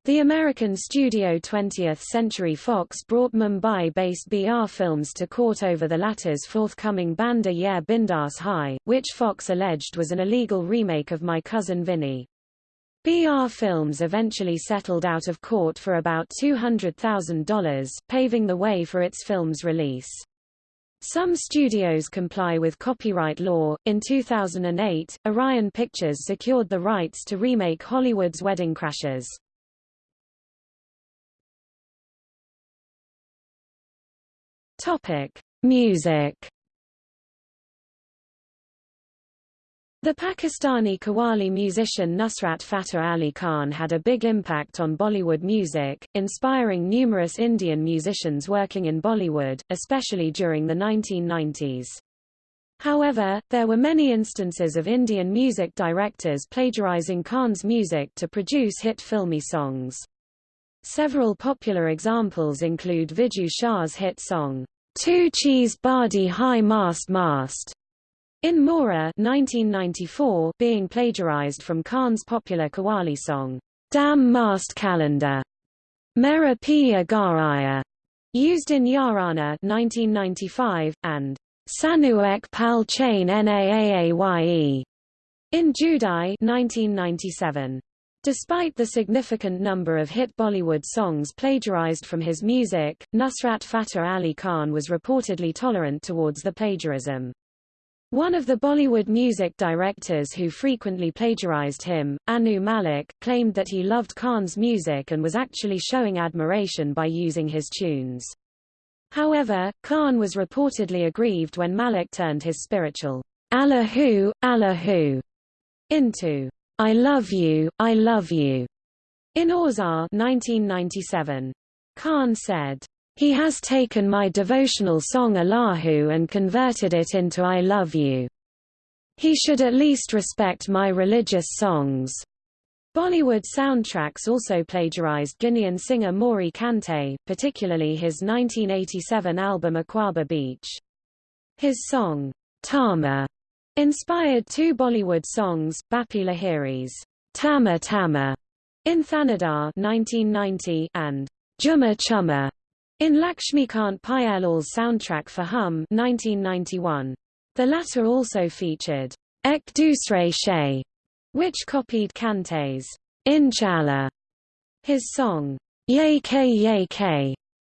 The American studio 20th Century Fox brought Mumbai-based BR Films to court over the latter's forthcoming Banda Ye Bindas Hai, which Fox alleged was an illegal remake of My Cousin Vinny. BR Films eventually settled out of court for about $200,000, paving the way for its film's release. Some studios comply with copyright law. In 2008, Orion Pictures secured the rights to remake Hollywood's Wedding Crashers. Topic: Music The Pakistani Qawwali musician Nusrat Fateh Ali Khan had a big impact on Bollywood music, inspiring numerous Indian musicians working in Bollywood, especially during the 1990s. However, there were many instances of Indian music directors plagiarizing Khan's music to produce hit filmi songs. Several popular examples include Viju Shah's hit song, Tu Cheez Badi Hai Mast Mast, in Mohra 1994, being plagiarized from Khan's popular Qawwali song, Dam Mast Qalandar, Mera Piya Ghar Aaya, used in Yarana 1995, and Sanuek Pal Chain Naaaye in Judai 1997. Despite the significant number of hit Bollywood songs plagiarized from his music, Nusrat Fateh Ali Khan was reportedly tolerant towards the plagiarism. One of the Bollywood music directors who frequently plagiarized him, Anu Malik, claimed that he loved Khan's music and was actually showing admiration by using his tunes. However, Khan was reportedly aggrieved when Malik turned his spiritual Allahu, Allahu into I love you, I love you in Auzaar 1997. Khan said, He has taken my devotional song Allahu and converted it into I love you. He should at least respect my religious songs. Bollywood soundtracks also plagiarized Guinean singer Mory Kante, particularly his 1987 album Akwaaba Beach. His song, Tama, inspired two Bollywood songs, Bappi Lahiri's Tama Tama in Thanadar 1990 and Jumma Chumma in Laxmikant Pyarelal's soundtrack for Hum 1991. The latter also featured Ek Dusre Se which copied Kante's Inshallah. His song, Ye K Ye K,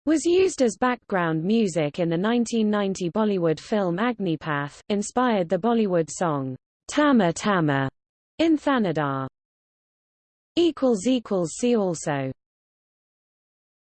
was used as background music in the 1990 Bollywood film Agnipath, inspired the Bollywood song, Tama Tama, in Thanadar. See also